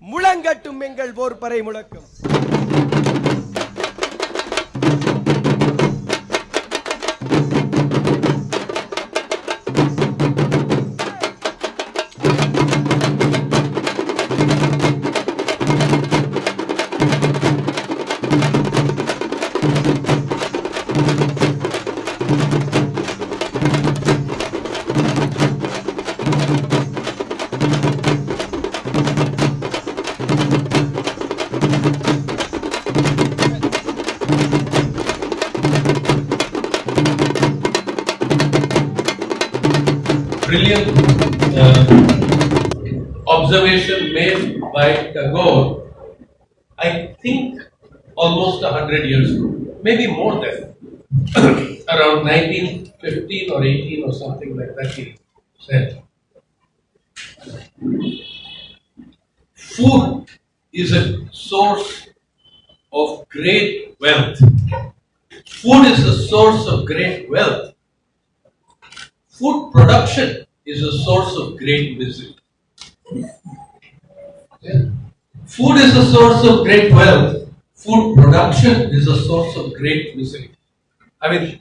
முழங்கட்டும் எங்கள் போர்ப்பறை முழக்கம். By Tagore, I think almost a hundred years ago, maybe more than, around 1915 or 18 or something like that, he said. Food is a source of great wealth. Food is a source of great wealth. Food production is a source of great misery. Food is a source of great wealth. Food production is a source of great misery. I mean,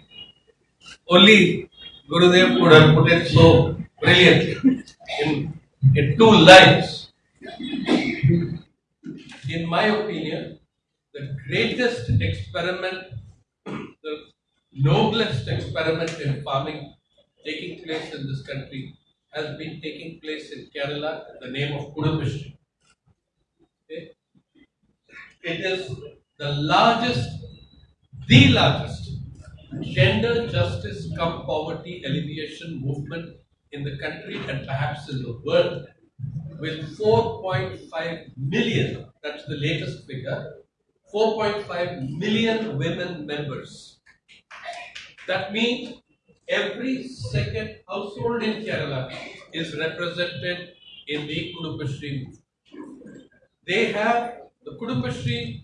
only Gurudev could have put it so brilliantly in, in two lines. In my opinion, the greatest experiment, the noblest experiment in farming taking place in this country has been taking place in Kerala in the name of Kudumbashree. It is the largest, the largest gender justice cum poverty alleviation movement in the country and perhaps in the world with 4.5 million, that's the latest figure, 4.5 million women members. That means every second household in Kerala is represented in the Kudumbashree movement. They have the Kudumbashree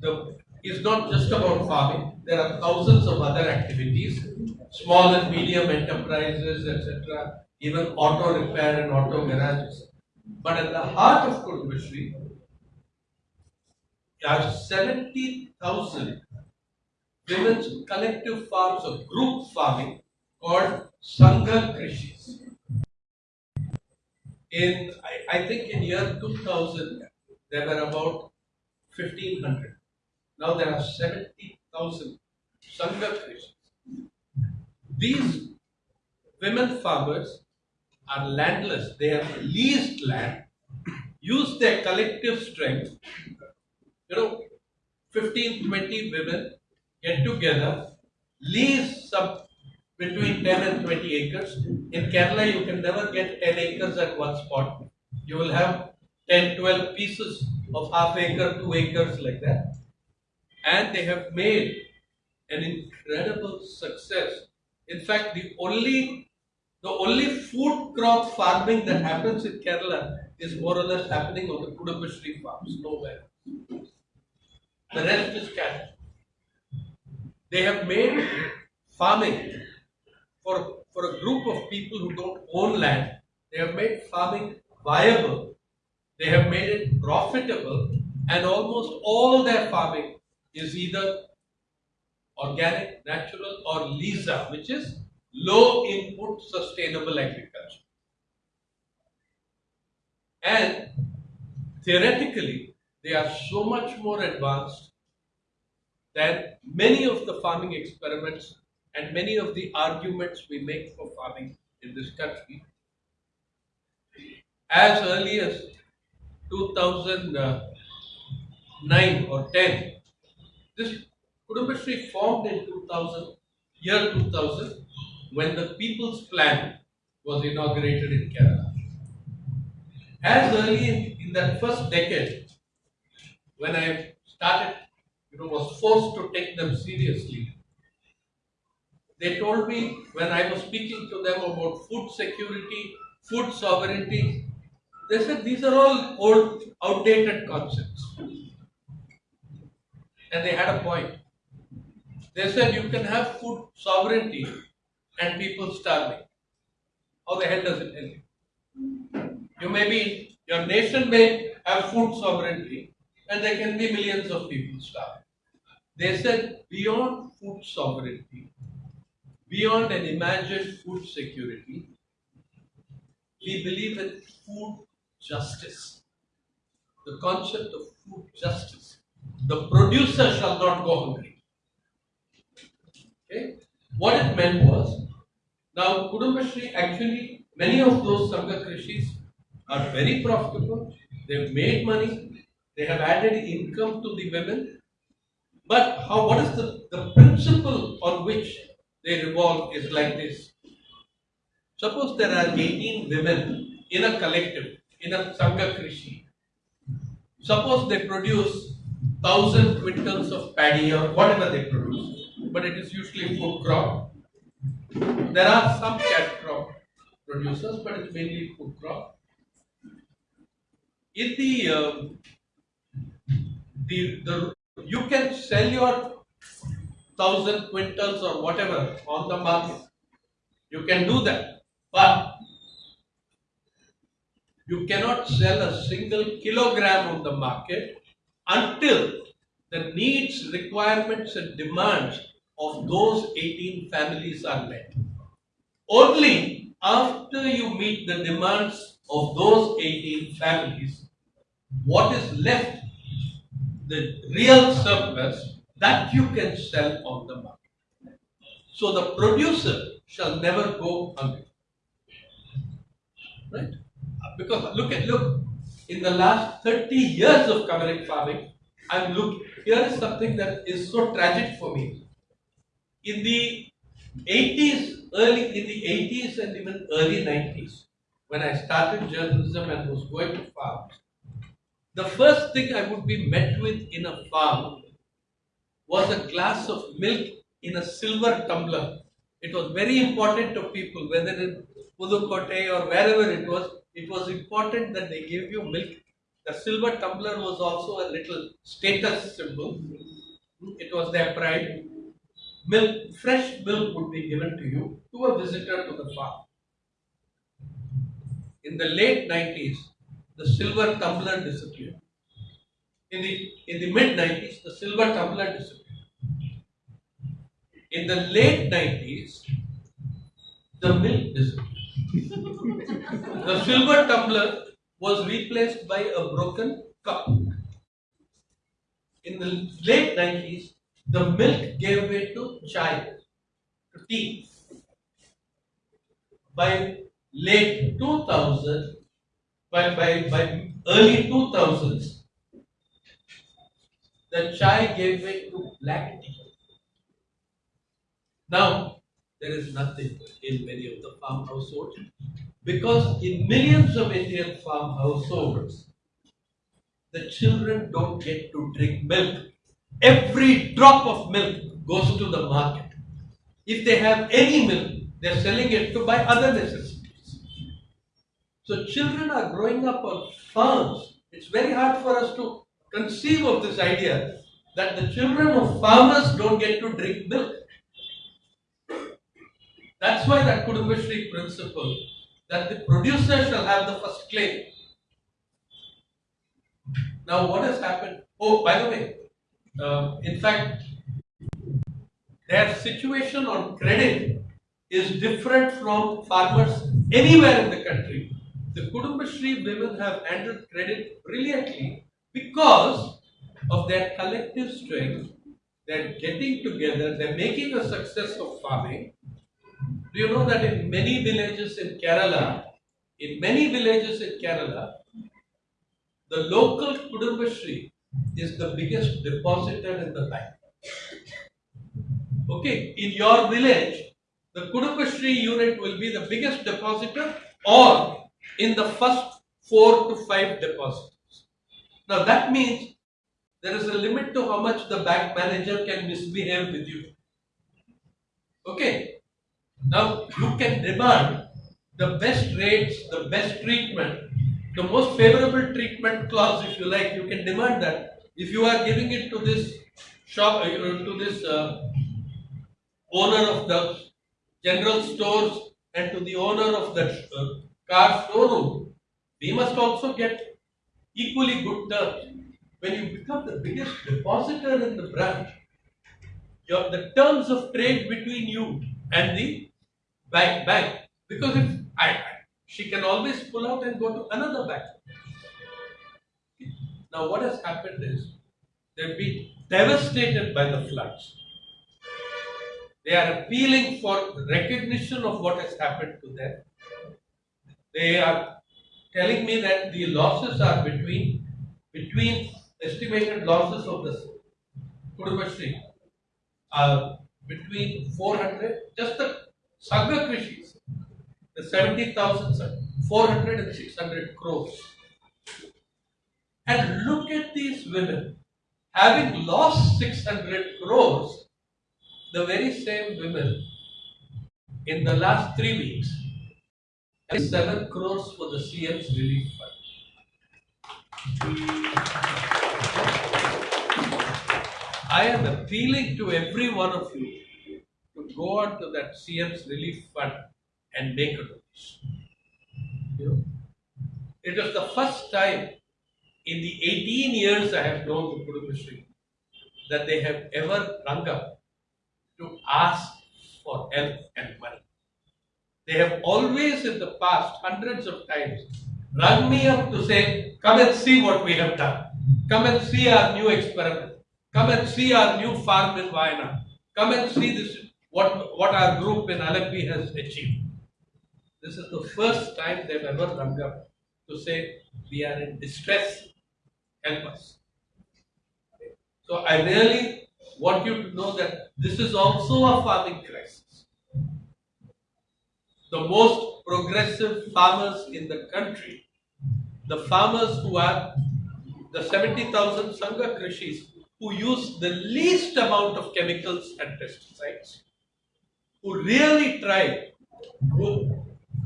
the, is not just about farming. There are thousands of other activities, small and medium enterprises, etc., even auto repair and auto garages. But at the heart of Kudumbashree are 70,000 women's collective farms of group farming called Sangha Krishis. In, I, I think in year 2000, there were about 1500. Now there are 70,000 Sangha Krishis. These women farmers are landless, they have leased land, use their collective strength. You know, 15, 20 women get together, lease some between 10 and 20 acres. In Kerala, you can never get 10 acres at one spot. You will have 10, 12 pieces of half acre, two acres like that. And they have made an incredible success. In fact, the only the only food crop farming that happens in Kerala is more or less happening on the Kudumbashree farms, nowhere. The rest is cattle. They have made farming for, for a group of people who don't own land. They have made farming viable. They have made it profitable, and almost all their farming is either organic, natural, or LISA, which is low input sustainable agriculture. And theoretically, they are so much more advanced than many of the farming experiments and many of the arguments we make for farming in this country. As early as 2009 or 10, this Kudumbashri formed in 2000, year 2000, when the People's Plan was inaugurated in Kerala. As early in, in that first decade, when I started, you know, was forced to take them seriously, they told me when I was speaking to them about food security, food sovereignty, they said these are all old, outdated concepts. And they had a point. They said you can have food sovereignty and people starving. How the hell does it help you? You may be Your nation may have food sovereignty and there can be millions of people starving. They said beyond food sovereignty, beyond an imagined food security, we believe that food justice. The concept of food justice. The producer shall not go hungry. Okay? What it meant was, now Kudumbashri actually, many of those Sangha Krishis are very profitable, they've made money, they have added income to the women. But how what is the, the principle on which they revolve is like this. Suppose there are 18 women in a collective, in a Sangha Krishi. Suppose they produce thousand quintals of paddy or whatever they produce, but it is usually food crop. There are some cash crop producers, but it's mainly food crop. In the, um, the, the you can sell your thousand quintals or whatever on the market. You can do that, but you cannot sell a single kilogram on the market until the needs, requirements, and demands of those 18 families are met. Only after you meet the demands of those 18 families, what is left, the real surplus, that you can sell on the market. So the producer shall never go hungry. Right? Because look at look, in the last 30 years of covering farming, I'm look here is something that is so tragic for me. In the 80s, early in the 80s and even early 90s, when I started journalism and was going to farms, the first thing I would be met with in a farm was a glass of milk in a silver tumbler. It was very important to people, whether in Pudukkottai or wherever it was, it was important that they gave you milk. The silver tumbler was also a little status symbol. It was their pride. Milk, fresh milk would be given to you to a visitor to the farm. In the late 90s, the silver tumbler disappeared. In the, in the mid 90s, the silver tumbler disappeared. In the late 90s, the milk disappeared. The silver tumbler was replaced by a broken cup. In the late 90s, the milk gave way to chai, to tea. By late 2000, by, by, by early 2000s, the chai gave way to black tea. Now, there is nothing in many of the farm households because in millions of Indian farm households, the children don't get to drink milk. Every drop of milk goes to the market. If they have any milk, they're selling it to buy other necessities. So children are growing up on farms. It's very hard for us to conceive of this idea that the children of farmers don't get to drink milk. That's why that Kudumbashri principle that the producer shall have the first claim. Now, what has happened? Oh, by the way, uh, in fact, their situation on credit is different from farmers anywhere in the country. The Kudumbashri women have handled credit brilliantly because of their collective strength. They're getting together, they're making a success of farming. Do you know that in many villages in Kerala, in many villages in Kerala, the local Kudumbashri is the biggest depositor in the bank. Okay, in your village, the Kudumbashri unit will be the biggest depositor or in the first four to five depositors. Now that means there is a limit to how much the bank manager can misbehave with you. Okay, now you can demand the best rates, the best treatment, the most favorable treatment clause, if you like. You can demand that. If you are giving it to this shop, uh, to this uh, owner of the general stores and to the owner of the uh, car showroom, we must also get equally good terms. When you become the biggest depositor in the branch, your, the terms of trade between you and the bank, bank because if I, she can always pull out and go to another bank. Now, what has happened is they've been devastated by the floods. They are appealing for recognition of what has happened to them. They are telling me that the losses are between between estimated losses of the Kudumbashree are between 400 just the Sangha Krishis, the 70,000, 400 and 600 crores. And look at these women having lost 600 crores, the very same women in the last three weeks have 7 crores for the CM's relief fund. I am appealing to every one of you go on to that CM's relief fund and make a donation. You know, it was the first time in the 18 years I have known the Kudumbashree that they have ever rung up to ask for help and money. They have always in the past, hundreds of times, rung me up to say, Come and see what we have done. Come and see our new experiment. Come and see our new farm in Wayanad. Come and see this what, what our group in Alleppey has achieved. This is the first time they've ever rung up to say, We are in distress, help us. So I really want you to know that this is also a farming crisis the most progressive farmers in the country, the farmers who are the 70,000 Sangha Krishis who use the least amount of chemicals and pesticides, who really try. Who,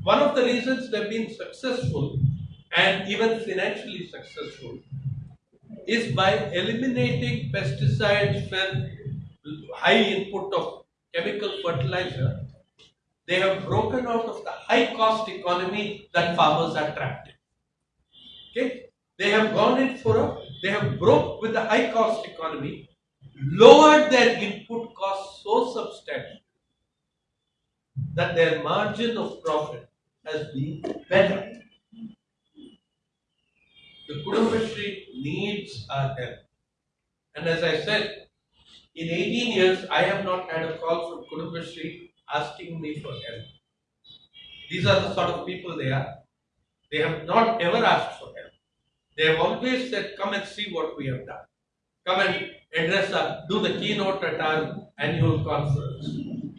one of the reasons they've been successful and even financially successful is by eliminating pesticides with high input of chemical fertilizer they have broken out of the high cost economy that farmers are trapped in. Okay? They have gone in for a, they have broke with the high cost economy, lowered their input costs so substantial that their margin of profit has been better. The Kudumbashree needs our help. And as I said, in 18 years, I have not had a call from Kudumbashree asking me for help. These are the sort of people they are. They have not ever asked for help. They have always said, Come and see what we have done. Come and address us, do the keynote at our annual conference.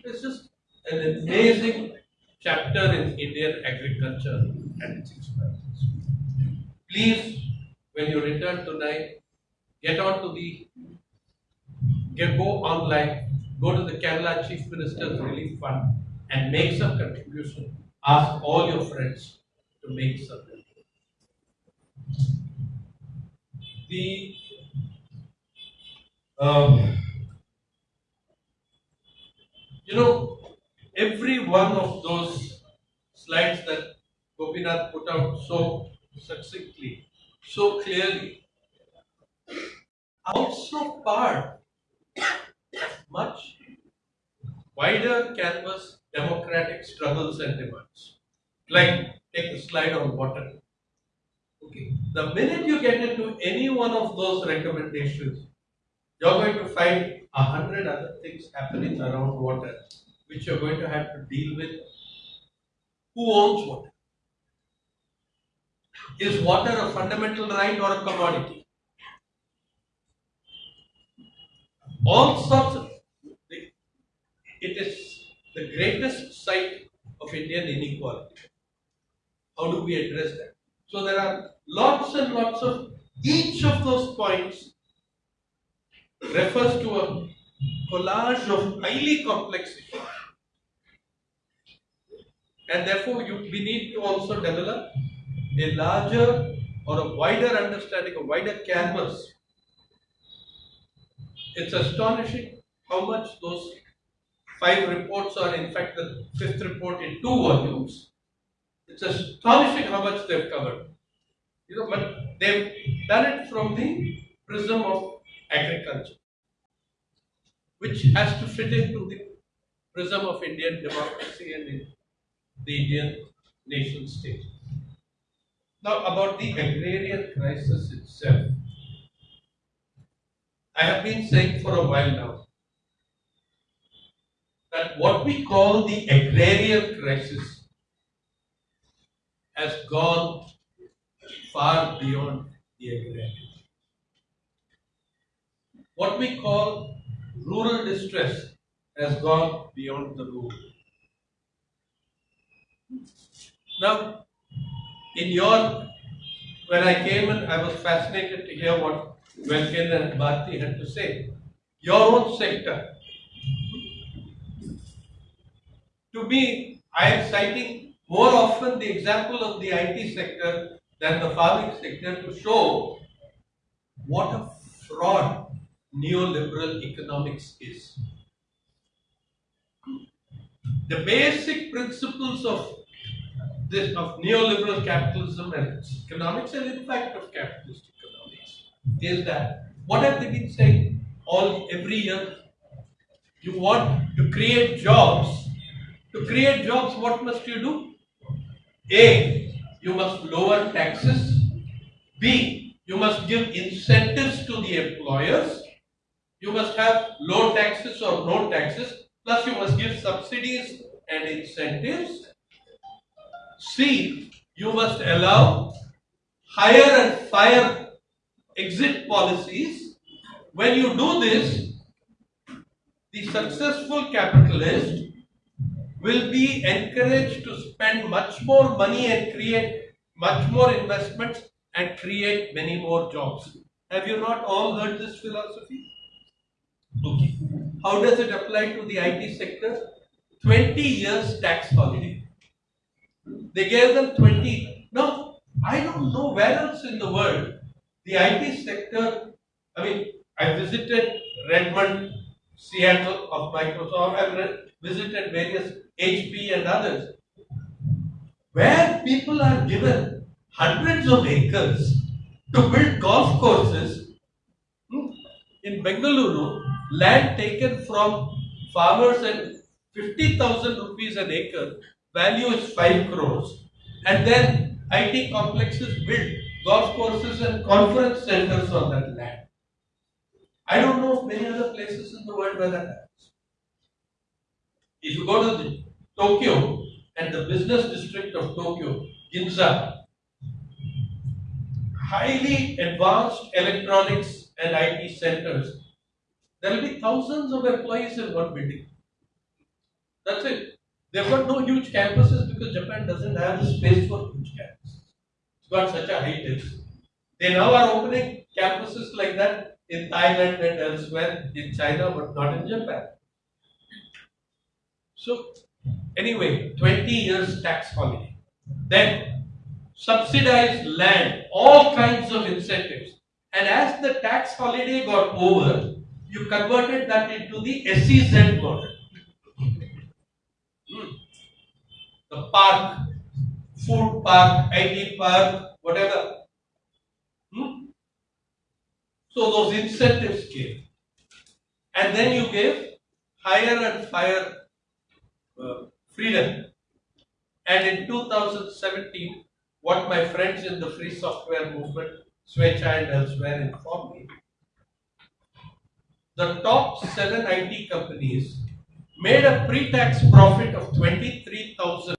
It's just an amazing chapter in Indian agriculture and its experiences. Please, when you return tonight, get on to the get, go online go to the Kerala Chief Minister's Relief Fund and make some contribution. Ask all your friends to make some contribution. The um, you know, every one of those slides that Gopinath put out so succinctly, so clearly, also part much wider canvas democratic struggles and demands. Like, take the slide on water. Okay. The minute you get into any one of those recommendations, you're going to find a hundred other things happening around water, which you're going to have to deal with. Who owns water? Is water a fundamental right or a commodity? All sorts of it is the greatest site of Indian inequality. How do we address that? So there are lots and lots of each of those points refers to a collage of highly complex issues. And therefore, you, we need to also develop a larger or a wider understanding, a wider canvas. It's astonishing how much those Five reports are, in fact, the fifth report in two volumes. It's astonishing how much they've covered. You know, but they've done it from the prism of agriculture, which has to fit into the prism of Indian democracy and the Indian nation state. Now, about the agrarian crisis itself, I have been saying for a while now that what we call the agrarian crisis has gone far beyond the agrarian. What we call rural distress has gone beyond the rural. Now, in your, when I came in, I was fascinated to hear what Welkin and Bharti had to say. Your own sector. To me, I am citing more often the example of the IT sector than the farming sector to show what a fraud neoliberal economics is. The basic principles of this of neoliberal capitalism and economics and in fact of capitalist economics is that what have they been saying all every year? You want to create jobs. To create jobs, what must you do? A. You must lower taxes. B. You must give incentives to the employers. You must have low taxes or no taxes. Plus, you must give subsidies and incentives. C. You must allow hire and fire exit policies. When you do this, the successful capitalist will be encouraged to spend much more money and create much more investments and create many more jobs. Have you not all heard this philosophy? Okay. How does it apply to the IT sector? 20 years tax holiday. They gave them 20. Now, I don't know where else in the world the IT sector, I mean, I visited Redmond, Seattle of Microsoft, I've visited various HP and others, where people are given hundreds of acres to build golf courses. Hmm, in Bengaluru, land taken from farmers and 50,000 rupees an acre, value is 5 crores. And then IT complexes built golf courses and conference centers on that land. I don't know of many other places in the world where that happens. If you go to the, Tokyo and the business district of Tokyo, Ginza, highly advanced electronics and IT centers, there will be thousands of employees in one building. That's it. They've got no huge campuses because Japan doesn't have the space for huge campuses. It's got such a high density. They now are opening campuses like that in Thailand and elsewhere in China, but not in Japan. So, anyway, 20 years tax holiday. Then, subsidized land, all kinds of incentives. And as the tax holiday got over, you converted that into the SEZ model. Hmm. The park, food park, IT park, whatever. Hmm? So those incentives came. And then you gave higher and higher uh, freedom. And in 2017, what my friends in the free software movement, Switch and elsewhere informed me, the top seven IT companies made a pre-tax profit of 23,000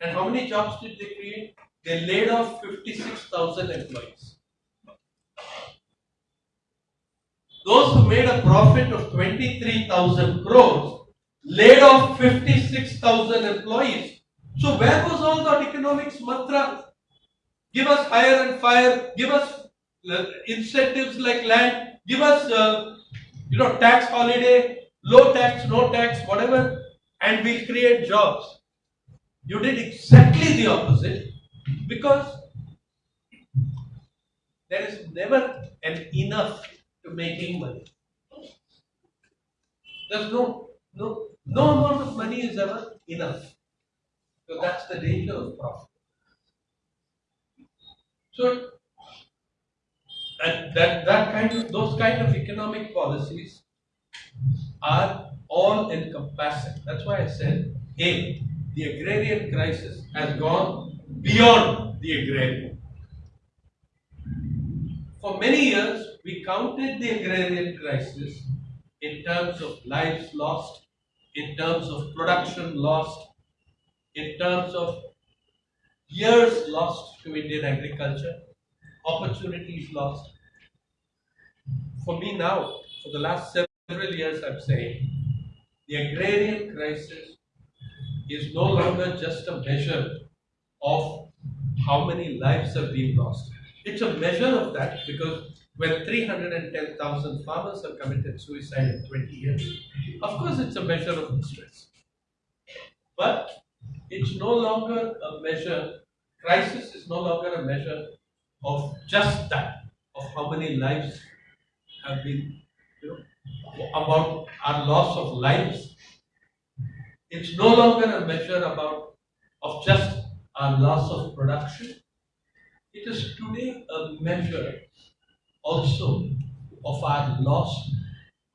and how many jobs did they create? They laid off 56,000 employees. Those who made a profit of 23,000 crores laid off 56,000 employees. So where was all that economics mantra? Give us hire and fire, give us uh, incentives like land, give us, uh, you know, tax holiday, low tax, no tax, whatever, and we'll create jobs. You did exactly the opposite because there is never an enough to making money. There's no, no, no amount of money is ever enough. So that's the danger of profit. So and that, that kind of, those kind of economic policies are all encompassing. That's why I said, A, the agrarian crisis has gone beyond the agrarian. For many years, we counted the agrarian crisis in terms of lives lost, in terms of production lost, in terms of years lost to Indian agriculture, opportunities lost. For me now, for the last several years, I'm saying the agrarian crisis is no longer just a measure of how many lives have been lost. It's a measure of that because when 310,000 farmers have committed suicide in 20 years, of course it's a measure of distress. But it's no longer a measure, crisis is no longer a measure of just that, of how many lives have been, you know, about our loss of lives. It's no longer a measure about of just our loss of production. It is today a measure also of our loss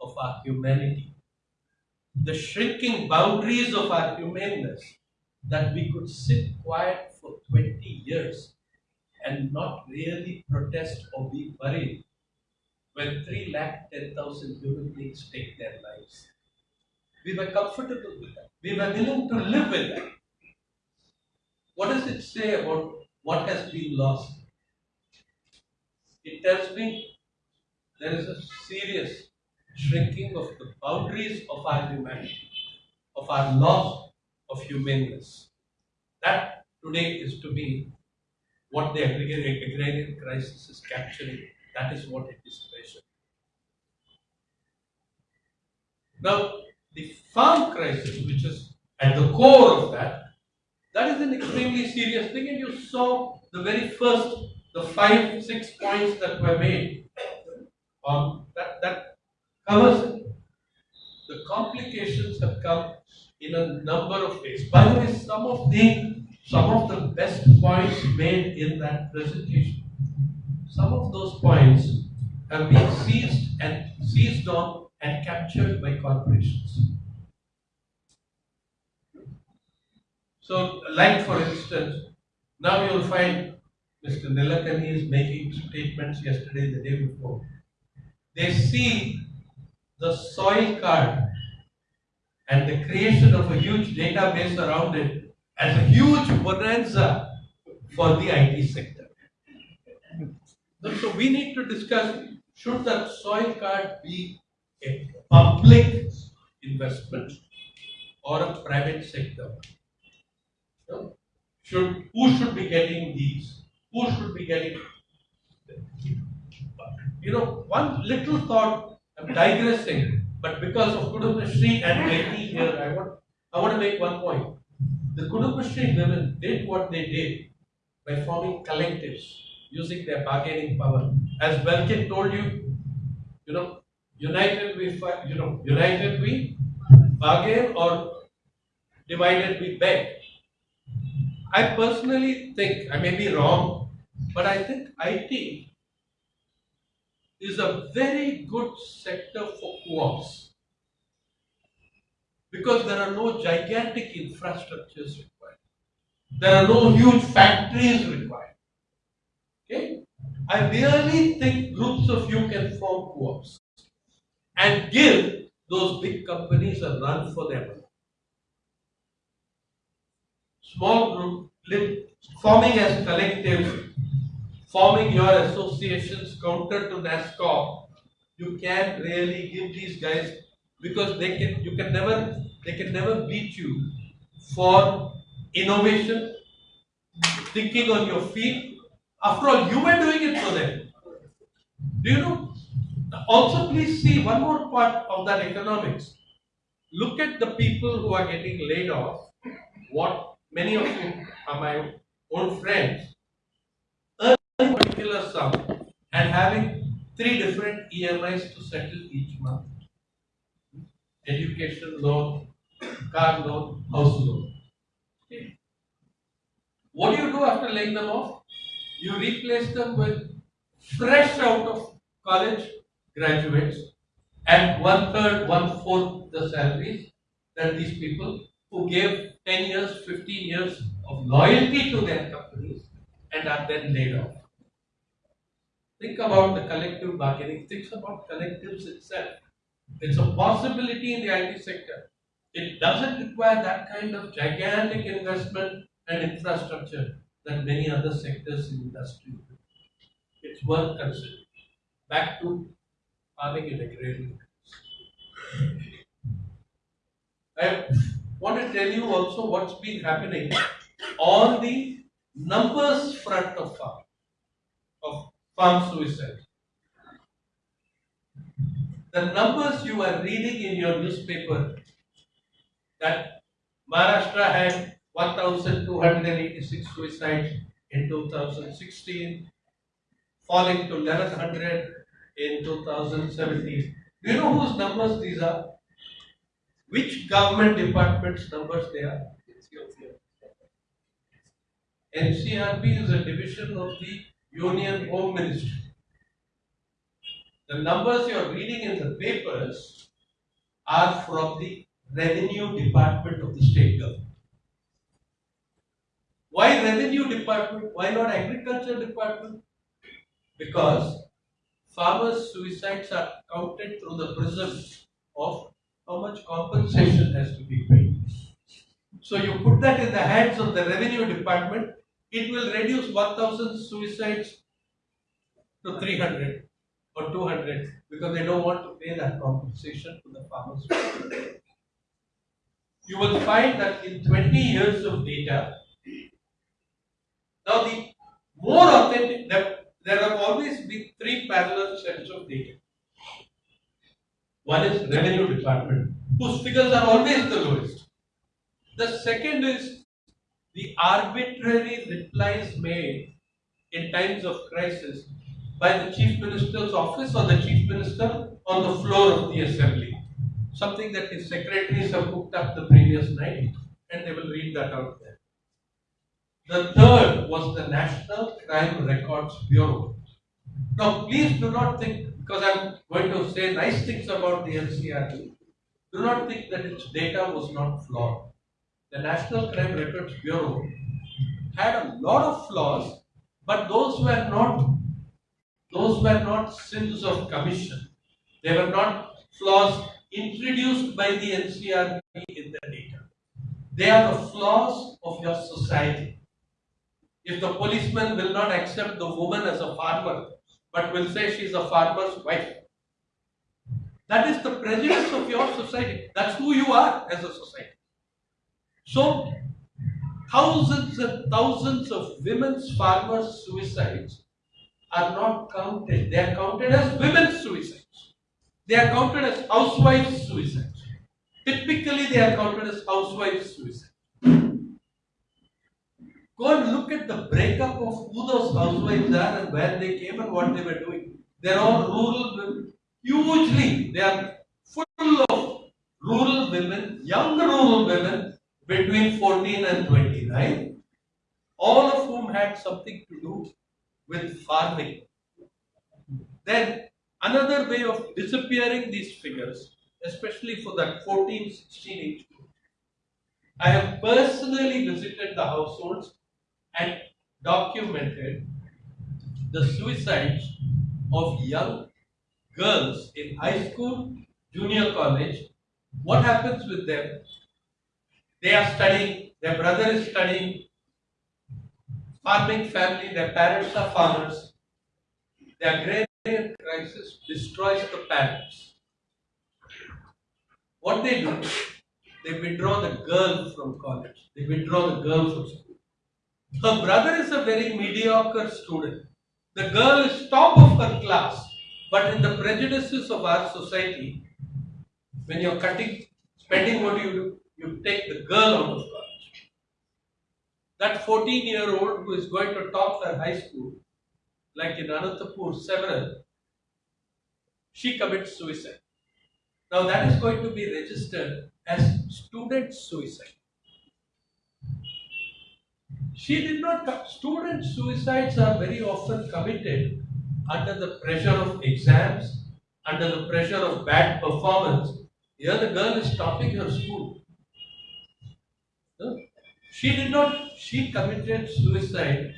of our humanity. The shrinking boundaries of our humaneness that we could sit quiet for 20 years and not really protest or be worried when 3 lakh 10,000 human beings take their lives. We were comfortable with that. We were willing to live with that. What does it say about what has been lost? It tells me there is a serious shrinking of the boundaries of our humanity, of our loss of humaneness. That today is to be what the agrarian crisis is capturing. That is what it is measuring. Now, the farm crisis, which is at the core of that, that is an extremely serious thing, and you saw the very first, the five, six points that were made. Um, that, that covers it. The complications have come in a number of ways. By the way, some of the some of the best points made in that presentation, some of those points have been seized and seized on and captured by corporations. So, like for instance, now you'll find Mr. Nilekani is making statements yesterday, the day before. They see the soil card and the creation of a huge database around it as a huge bonanza for the IT sector. So we need to discuss should that soil card be a public investment or a private sector? No? Should who should be getting these? Who should be getting? You know, one little thought. I'm digressing, but because of Kudumbashree and Betty here, I want I want to make one point. The Kudumbashree women did what they did by forming collectives using their bargaining power. As Belkin told you, you know, united we fight, you know, united we bargain or divided we beg. I personally think, I may be wrong, but I think IT is a very good sector for co-ops because there are no gigantic infrastructures required. There are no huge factories required. Okay? I really think groups of you can form co-ops and give those big companies a run for their money. Small group, forming as collectives, forming your associations counter to NASSCOM, you can't really give these guys because they can you can never they can never beat you for innovation, thinking on your feet. After all, you were doing it for them. Do you know? Also, please see one more part of that economics. Look at the people who are getting laid off. What many of you are my own friends. Earning a particular sum and having three different EMIs to settle each month. Education loan, car loan, house loan. What do you do after laying them off? you replace them with fresh out of college graduates and one third, one fourth the salaries that these people who gave 10 years, 15 years of loyalty to their companies and are then laid off. Think about the collective bargaining, think about collectives itself. It's a possibility in the IT sector. It doesn't require that kind of gigantic investment and infrastructure that many other sectors in industry do. It's worth considering. Back to farming and agrarian. I want to tell you also what's been happening on the numbers front of farm, of farm suicide. The numbers you are reading in your newspaper that Maharashtra had 1,286 suicides in 2016, falling to 1,100 in 2017. Do you know whose numbers these are? Which government department's numbers they are? NCRB is a division of the Union Home Ministry. The numbers you are reading in the papers are from the Revenue Department of the state government. Why Revenue Department? Why not Agriculture Department? Because farmers' suicides are counted through the prism of how much compensation has to be paid. So you put that in the hands of the revenue department, it will reduce 1000 suicides to 300 or 200 because they don't want to pay that compensation to the farmers. you will find that in 20 years of data, now the more authentic, there, there have always been three parallel sets of data. One is revenue department, whose figures are always the lowest. The second is the arbitrary replies made in times of crisis by the chief minister's office or the chief minister on the floor of the assembly. Something that his secretaries have cooked up the previous night and they will read that out there. The third was the National Crime Records Bureau. Now, please do not think, because I'm going to say nice things about the NCRB, do not think that its data was not flawed. The National Crime Records Bureau had a lot of flaws, but those were not those were not sins of commission. They were not flaws introduced by the NCRB in the data. They are the flaws of your society. If the policeman will not accept the woman as a farmer, but will say she is a farmer's wife, that is the prejudice of your society. That's who you are as a society. So, thousands and thousands of women's farmers' suicides are not counted. They are counted as women's suicides. They are counted as housewives' suicides. Typically, they are counted as housewives' suicides. Go and look at the breakup of who those housewives are and where they came and what they were doing. They're all rural women. Hugely, they are full of rural women, young rural women between 14 and 29, all of whom had something to do with farming. Then another way of disappearing these figures, especially for that 14, 16 age group, I have personally visited the households and documented the suicides of young girls in high school, junior college. What happens with them? They are studying, their brother is studying, farming family, their parents are farmers. The agrarian crisis destroys the parents. What they do, they withdraw the girl from college, they withdraw the girl from school. Her brother is a very mediocre student. The girl is top of her class, but in the prejudices of our society, when you're cutting, spending, what do you do? You take the girl out of college. That 14 year old who is going to top her high school, like in Anantapur, several, she commits suicide. Now that is going to be registered as student suicide. She did not, student suicides are very often committed under the pressure of exams, under the pressure of bad performance. Here the girl is topping her school. She did not, she committed suicide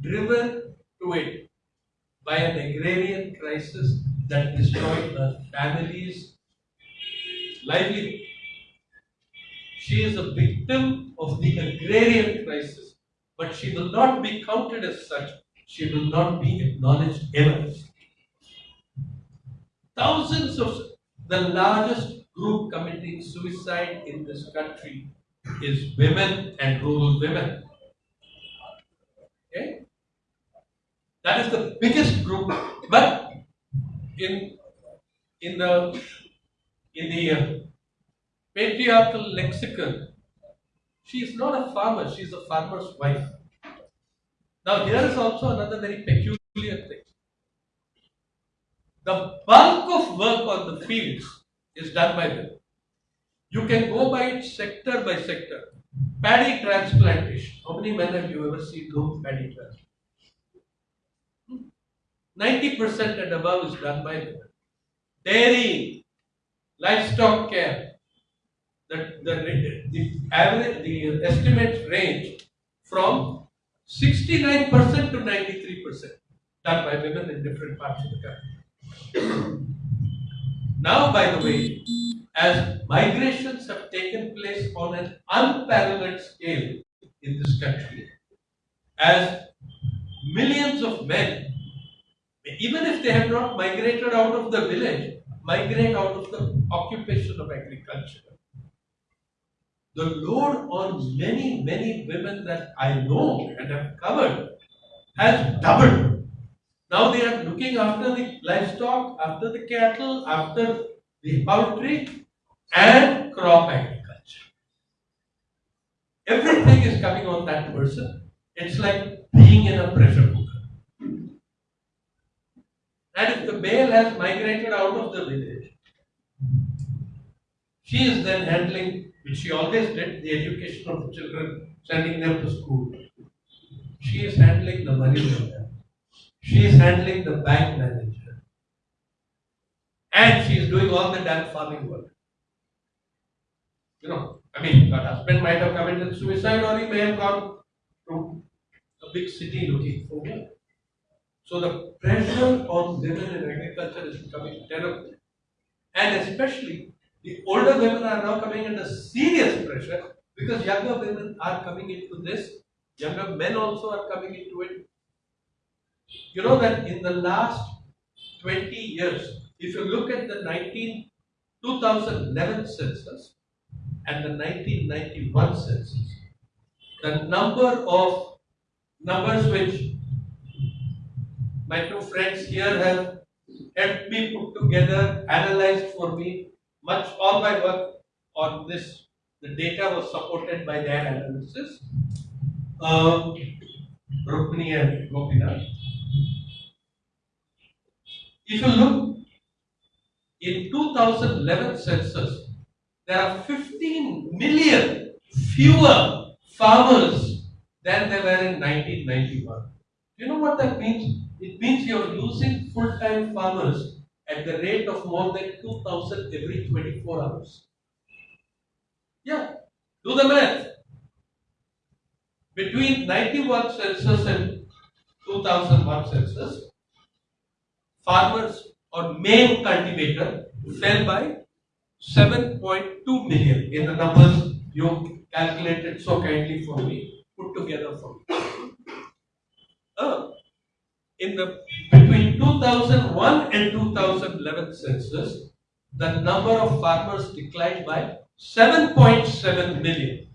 driven to it by an agrarian crisis that destroyed her family's livelihood. She is a victim of the agrarian crisis, but she will not be counted as such. She will not be acknowledged ever. Thousands of the largest group committing suicide in this country is women and rural women. Okay? That is the biggest group, but in in the in the uh, patriarchal lexicon, she is not a farmer; she is a farmer's wife. Now, here is also another very peculiar thing. The bulk of work on the fields is done by women. You can go by it sector by sector. Paddy transplantation. How many men have you ever seen do paddy transplantation? 90% and above is done by women. Dairy, livestock care. The, the, the average, the estimates range from 69% to 93% done by women in different parts of the country. now, by the way, as migrations have taken place on an unparalleled scale in this country, as millions of men, even if they have not migrated out of the village, migrate out of the occupation of agriculture. The load on many, many women that I know and have covered has doubled. Now they are looking after the livestock, after the cattle, after the poultry, and crop agriculture. Everything is coming on that person. It's like being in a pressure cooker. And if the male has migrated out of the village, she is then handling, which she always did, the education of the children, sending them to school. She is handling the money lender. She is handling the bank manager. And she is doing all the damn farming work. You know, I mean, her husband might have committed suicide or he may have gone to a big city looking for work. So the pressure on women in agriculture is becoming terrible. And especially the older women are now coming under serious pressure because younger women are coming into this, younger men also are coming into it. You know that in the last 20 years, if you look at the 19, 2011 census and the 1991 census, the number of numbers which my two friends here have helped me put together, analyzed for me, much all my work on this, the data was supported by their analysis. Um, Rukmini and Gopinath. If you look in 2011 census, there are 15 million fewer farmers than there were in 1991. Do you know what that means? It means you're losing full-time farmers at the rate of more than 2,000 every 24 hours. Yeah, do the math. Between 91 census and 2001 census, farmers or main cultivator fell by 7.2 million in the numbers you calculated so kindly for me, put together for me. Uh, in the between 2001 and 2011 census, the number of farmers declined by 7.7 million.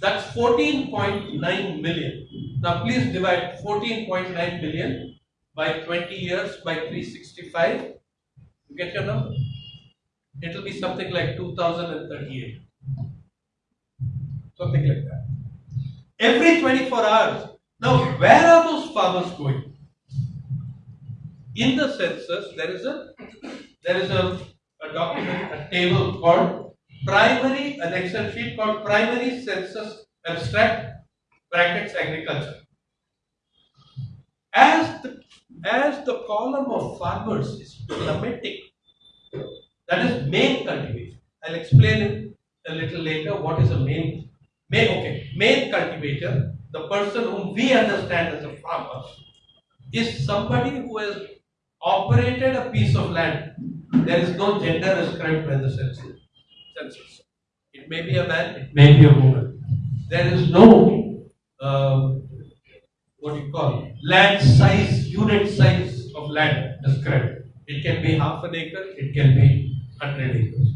That's 14.9 million. Now please divide 14.9 million by 20 years by 365. You get your number? It will be something like 2038. Something like that. Every 24 hours. Now, where are those farmers going? In the census, there is a there is a, a document, a table called primary, an Excel sheet called primary census abstract brackets agriculture. As the, as the column of farmers is plummeting, that is main cultivation. I'll explain it a little later what is a main, main, okay, main cultivator, the person whom we understand as a farmer, is somebody who has operated a piece of land. There is no gender ascribed by the census. It may be a man, it may be a woman. There is no, um, what do you call it, land size, unit size of land ascribed. It can be half an acre, it can be 100 acres.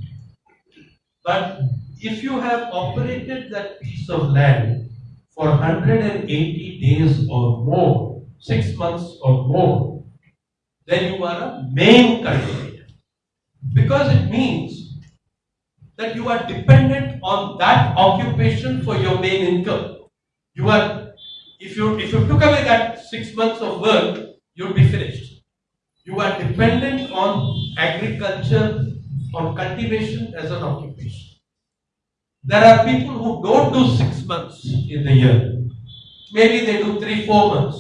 But if you have operated that piece of land for 180 days or more, six months or more, then you are a main cultivator. Because it means that you are dependent on that occupation for your main income. You are, if you if you took away that six months of work, you'll be finished. You are dependent on agriculture, on cultivation as an occupation. There are people who don't do six months in the year. Maybe they do three, four months.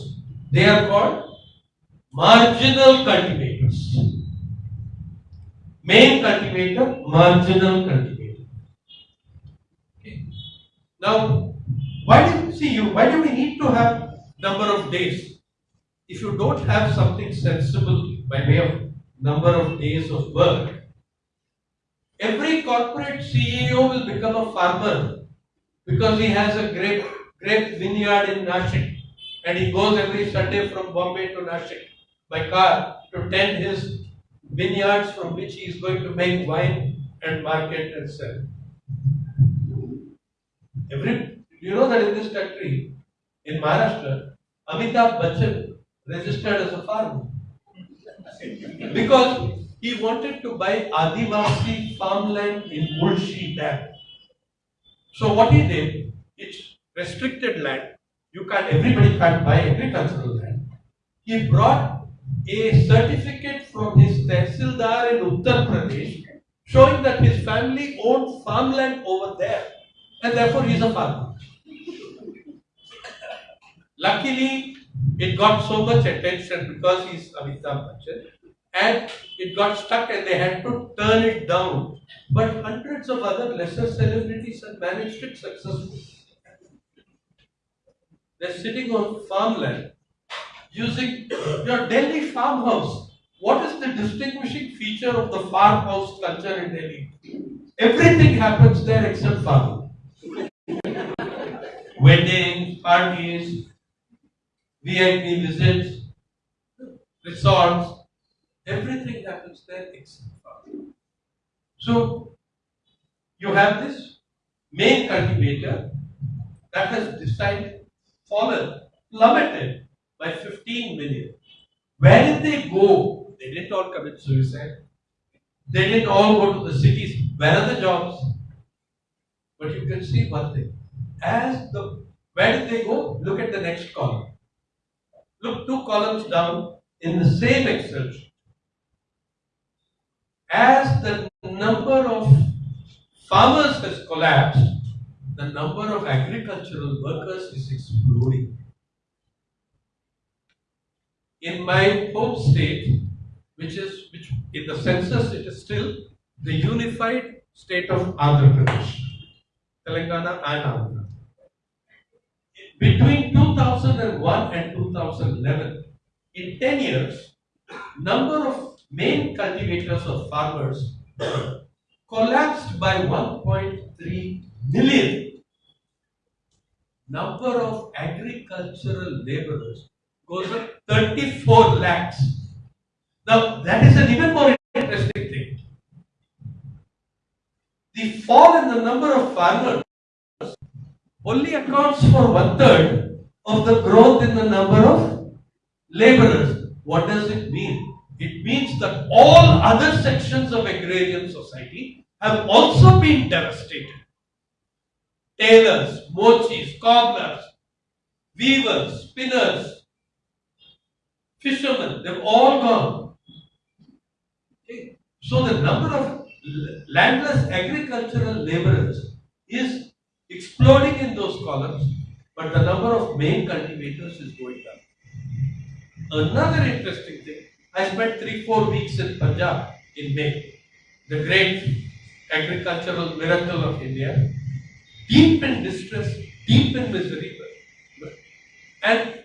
They are called marginal cultivators. Main cultivator, marginal cultivator. Okay. Now, why do you see you? Why do we need to have number of days? If you don't have something sensible by way of number of days of work, every corporate CEO will become a farmer because he has a grape grape vineyard in Nashik and he goes every Sunday from Bombay to Nashik by car to tend his vineyards from which he is going to make wine and market and sell. Every you know that in this country, in Maharashtra, Amitabh Bachchan registered as a farmer because he wanted to buy Adivasi farmland in Mulshi Dam. So what he did, it's restricted land. You can't, everybody can't buy agricultural land. He brought a certificate from his Tehsildar in Uttar Pradesh showing that his family owned farmland over there and therefore he's a farmer. Luckily, it got so much attention because he's Amitabh Bachchan and it got stuck and they had to turn it down. But hundreds of other lesser celebrities have managed it successfully. They're sitting on farmland using your Delhi farmhouse. What is the distinguishing feature of the farmhouse culture in Delhi? Everything happens there except farming. Weddings, parties, VIP visits, resorts, everything happens there except farming. So, you have this main cultivator that has decided, fallen, plummeted by 15 million. Where did they go? They didn't all commit suicide. They didn't all go to the cities. Where are the jobs? But you can see one thing. As the where did they go? Look at the next column. Look two columns down in the same Excel sheet. As the number of farmers has collapsed, the number of agricultural workers is exploding. In my home state, which is which in the census it is still the unified state of Andhra Pradesh, Telangana and Andhra. Between 2001 and 2011, in 10 years, number of main cultivators of farmers collapsed by 1.3 million. Number of agricultural laborers goes up 34 lakhs. Now, that is an even more interesting thing. The fall in the number of farmers only accounts for one third of the growth in the number of laborers. What does it mean? It means that all other sections of agrarian society have also been devastated. Tailors, mochis, cobblers, weavers, spinners, fishermen, they've all gone. Okay. So the number of landless agricultural laborers is exploding in those columns but the number of main cultivators is going up. Another interesting thing, I spent three, four weeks in Punjab in May, the great agricultural miracle of India, deep in distress, deep in misery. And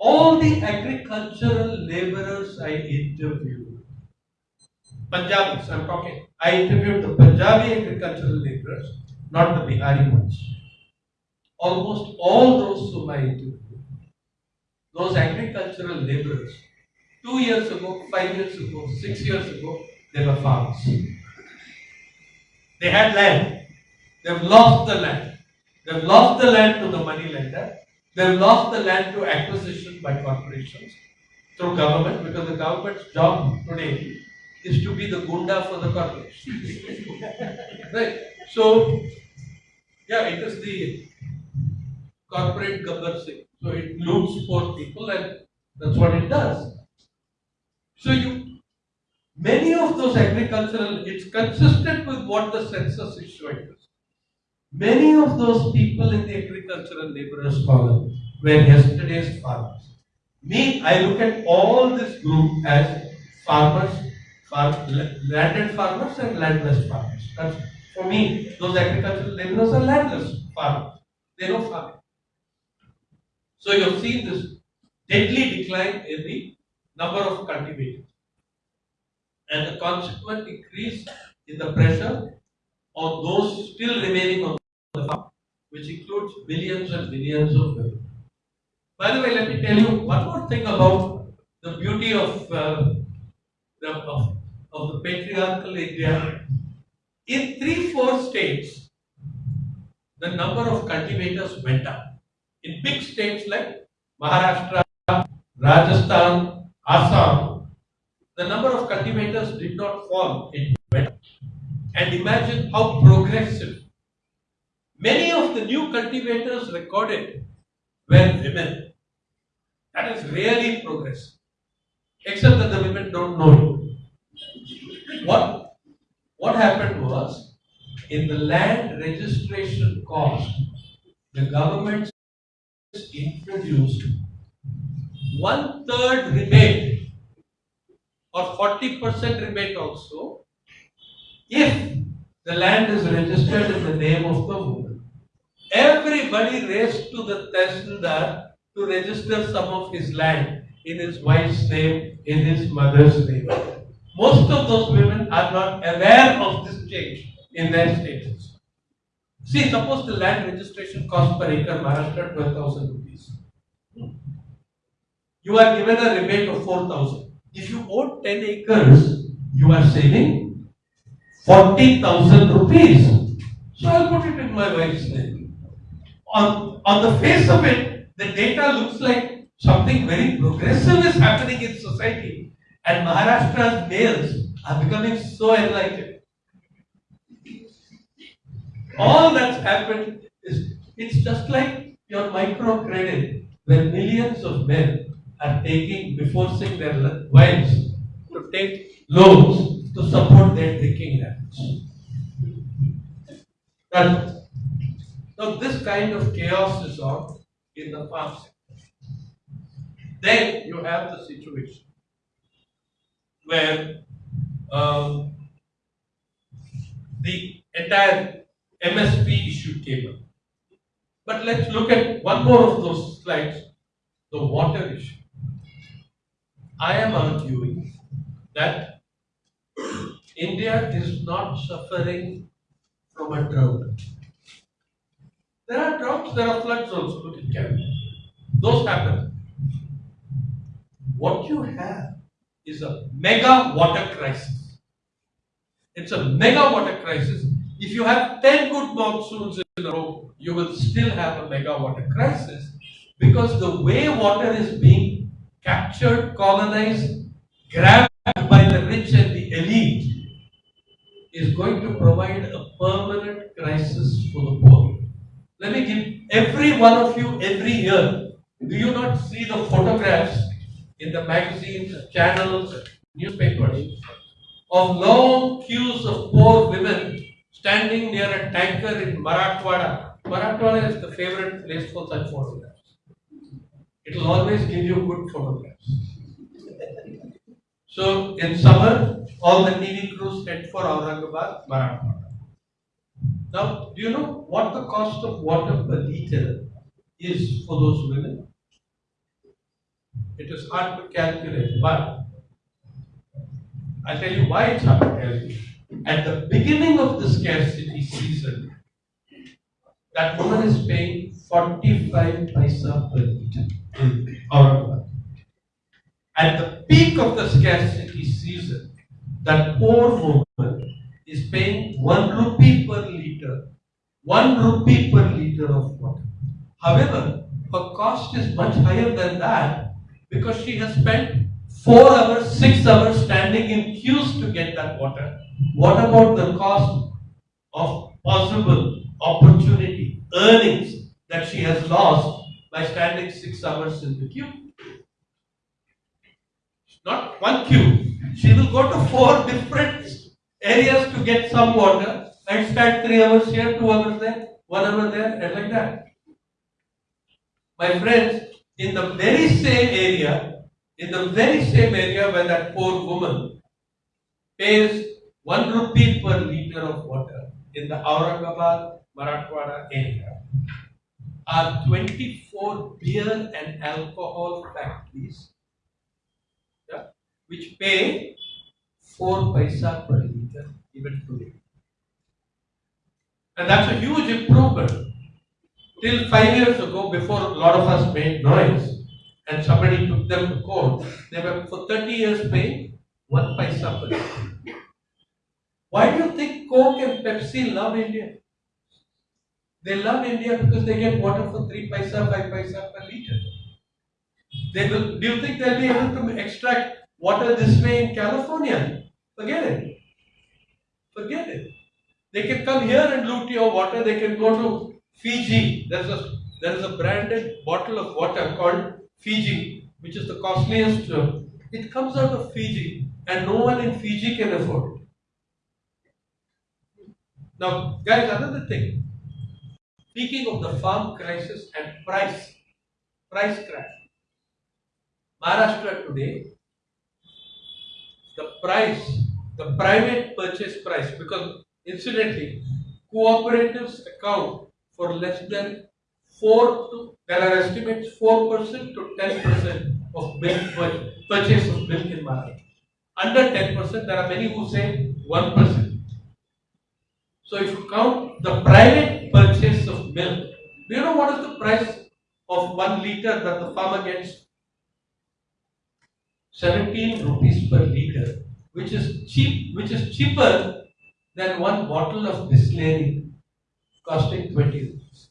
all the agricultural laborers I interviewed, Punjabis, I'm talking, I interviewed the Punjabi agricultural laborers, not the Bihari ones. Almost all those whom I interviewed, those agricultural laborers, two years ago, five years ago, six years ago, they were farmers. They had land. They've lost the land. They've lost the land to the money lender. They've lost the land to acquisition by corporations through government because the government's job today is to be the gunda for the corporations. right. So, yeah, it is the corporate Singh. So it loots for people and that's what it does. So you, many of those agricultural, it's consistent with what the census is showing. Many of those people in the agricultural laborers column were yesterday's farmers. Me, I look at all this group as farmers, farm, landed farmers and landless farmers. That's, for me, those agricultural laborers are landless farmers. They know farming. So you have seen this deadly decline in the number of cultivators and the consequent increase in the pressure on those still remaining on the farm, which includes millions and millions of women. By the way, let me tell you one more thing about the beauty of, uh, the, of, of the patriarchal India. In three, four states, the number of cultivators went up. In big states like Maharashtra, Rajasthan, Assam, the number of cultivators did not fall, it went up. And imagine how progressive. Many of the new cultivators recorded were women. That is really progress. Except that the women don't know it. What, what happened was, in the land registration cost, the government introduced one third rebate or 40% rebate also if the land is registered in the name of the woman. Everybody raced to the Tehsildar to register some of his land in his wife's name, in his mother's name. Most of those women are not aware of this change in their status. See, suppose the land registration cost per acre Maharashtra 12,000 rupees. You are given a rebate of 4,000. If you own 10 acres, you are saving 40,000 rupees. So I'll put it in my wife's name. On, on the face of it, the data looks like something very progressive is happening in society. And Maharashtra's males are becoming so enlightened. All that's happened is it's just like your microcredit, where millions of men are taking, before forcing their wives to take loans to support their drinking habits. That, so this kind of chaos is on in the farm sector. Then you have the situation where um, the entire MSP issue came up. But let's look at one more of those slides, the water issue. I am arguing that India is not suffering from a drought. There are droughts, there are floods also, look at Kerala. Those happen. What you have is a mega water crisis. It's a mega water crisis. If you have 10 good monsoons in a row, you will still have a mega water crisis because the way water is being captured, colonized, grabbed by the rich and the elite is going to provide a permanent crisis for the poor. Let me give every one of you every year. Do you not see the photographs in the magazines, channels, newspapers of long queues of poor women standing near a tanker in Marathwada Marathwada is the favorite place for such photographs. It will always give you good photographs. So in summer, all the TV crews head for Aurangabad, Marathwada. Now, do you know what the cost of water per liter is for those women? It is hard to calculate, but I'll tell you why it's hard to calculate. At the beginning of the scarcity season, that woman is paying 45 paisa per liter Aurangabad. At the peak of the scarcity season, that poor woman is paying 1 rupee per liter, 1 rupee per liter of water. However, her cost is much higher than that because she has spent 4 hours, 6 hours standing in queues to get that water. What about the cost of possible opportunity, earnings that she has lost by standing 6 hours in the queue? Not one queue. She will go to four different areas to get some water stand 3 hours here, 2 hours there, 1 hour there, and like that. My friends, in the very same area, in the very same area where that poor woman pays 1 rupee per liter of water in the Aurangabad, Marathwada area, are 24 beer and alcohol factories yeah, which pay 4 paisa per liter even today. And that's a huge improvement. Till five years ago, before a lot of us made noise and somebody took them to court, they were for 30 years paying 1 paisa per. Why do you think Coke and Pepsi love India? They love India because they get water for 3 paisa, 5 paisa per liter. They will, do you think they'll be able to extract water this way in California? Forget it. Forget it. They can come here and loot your water. They can go to Fiji. There's a there is a branded bottle of water called Fiji, which is the costliest. uh, It comes out of Fiji, and no one in Fiji can afford it. Now, guys, another thing. Speaking of the farm crisis and price, price crash. Maharashtra today, the price, the private purchase price, because incidentally, cooperatives account for less than 4 to, there are estimates 4% to 10% of milk pur- purchase of milk in Maharashtra. Under 10%, there are many who say 1%. So if you count the private purchase of milk, do you know what is the price of one liter that the farmer gets? 17 rupees per liter, which is cheap, which is cheaper than one bottle of Bisleri costing 20 rupees.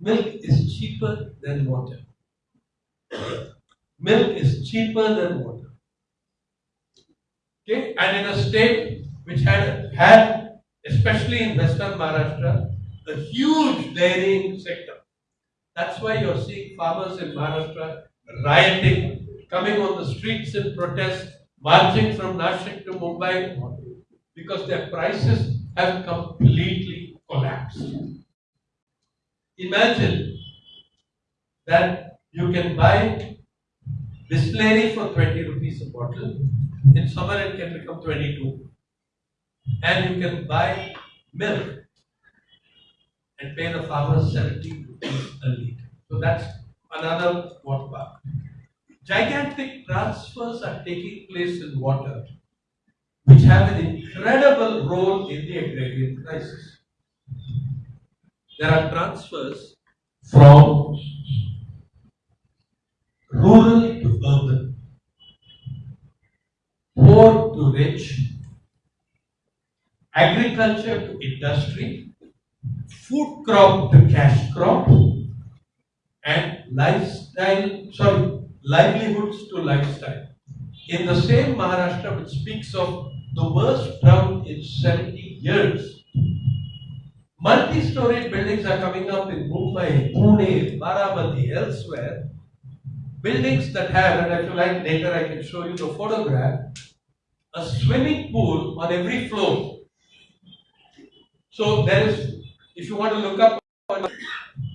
Milk is cheaper than water. Milk is cheaper than water. Okay, and in a state which had had, especially in Western Maharashtra, a huge dairying sector. That's why you're seeing farmers in Maharashtra rioting, coming on the streets in protest, marching from Nashik to Mumbai, because their prices have completely collapsed. Imagine that you can buy Bisleri for 20 rupees a bottle. In summer, it can become 22. And you can buy milk and pay the farmer 70 rupees a litre. So that's another water part. Gigantic transfers are taking place in water, which have an incredible role in the agrarian crisis. There are transfers from rural to urban, poor to rich, agriculture to industry, food crop to cash crop, and lifestyle, sorry, livelihoods to lifestyle. In the same Maharashtra, which speaks of the worst drought in 70 years, multi-story buildings are coming up in Mumbai, Pune, Baramati, elsewhere. Buildings that have, and if you like later I can show you the photograph, a swimming pool on every floor. So there is, if you want to look up on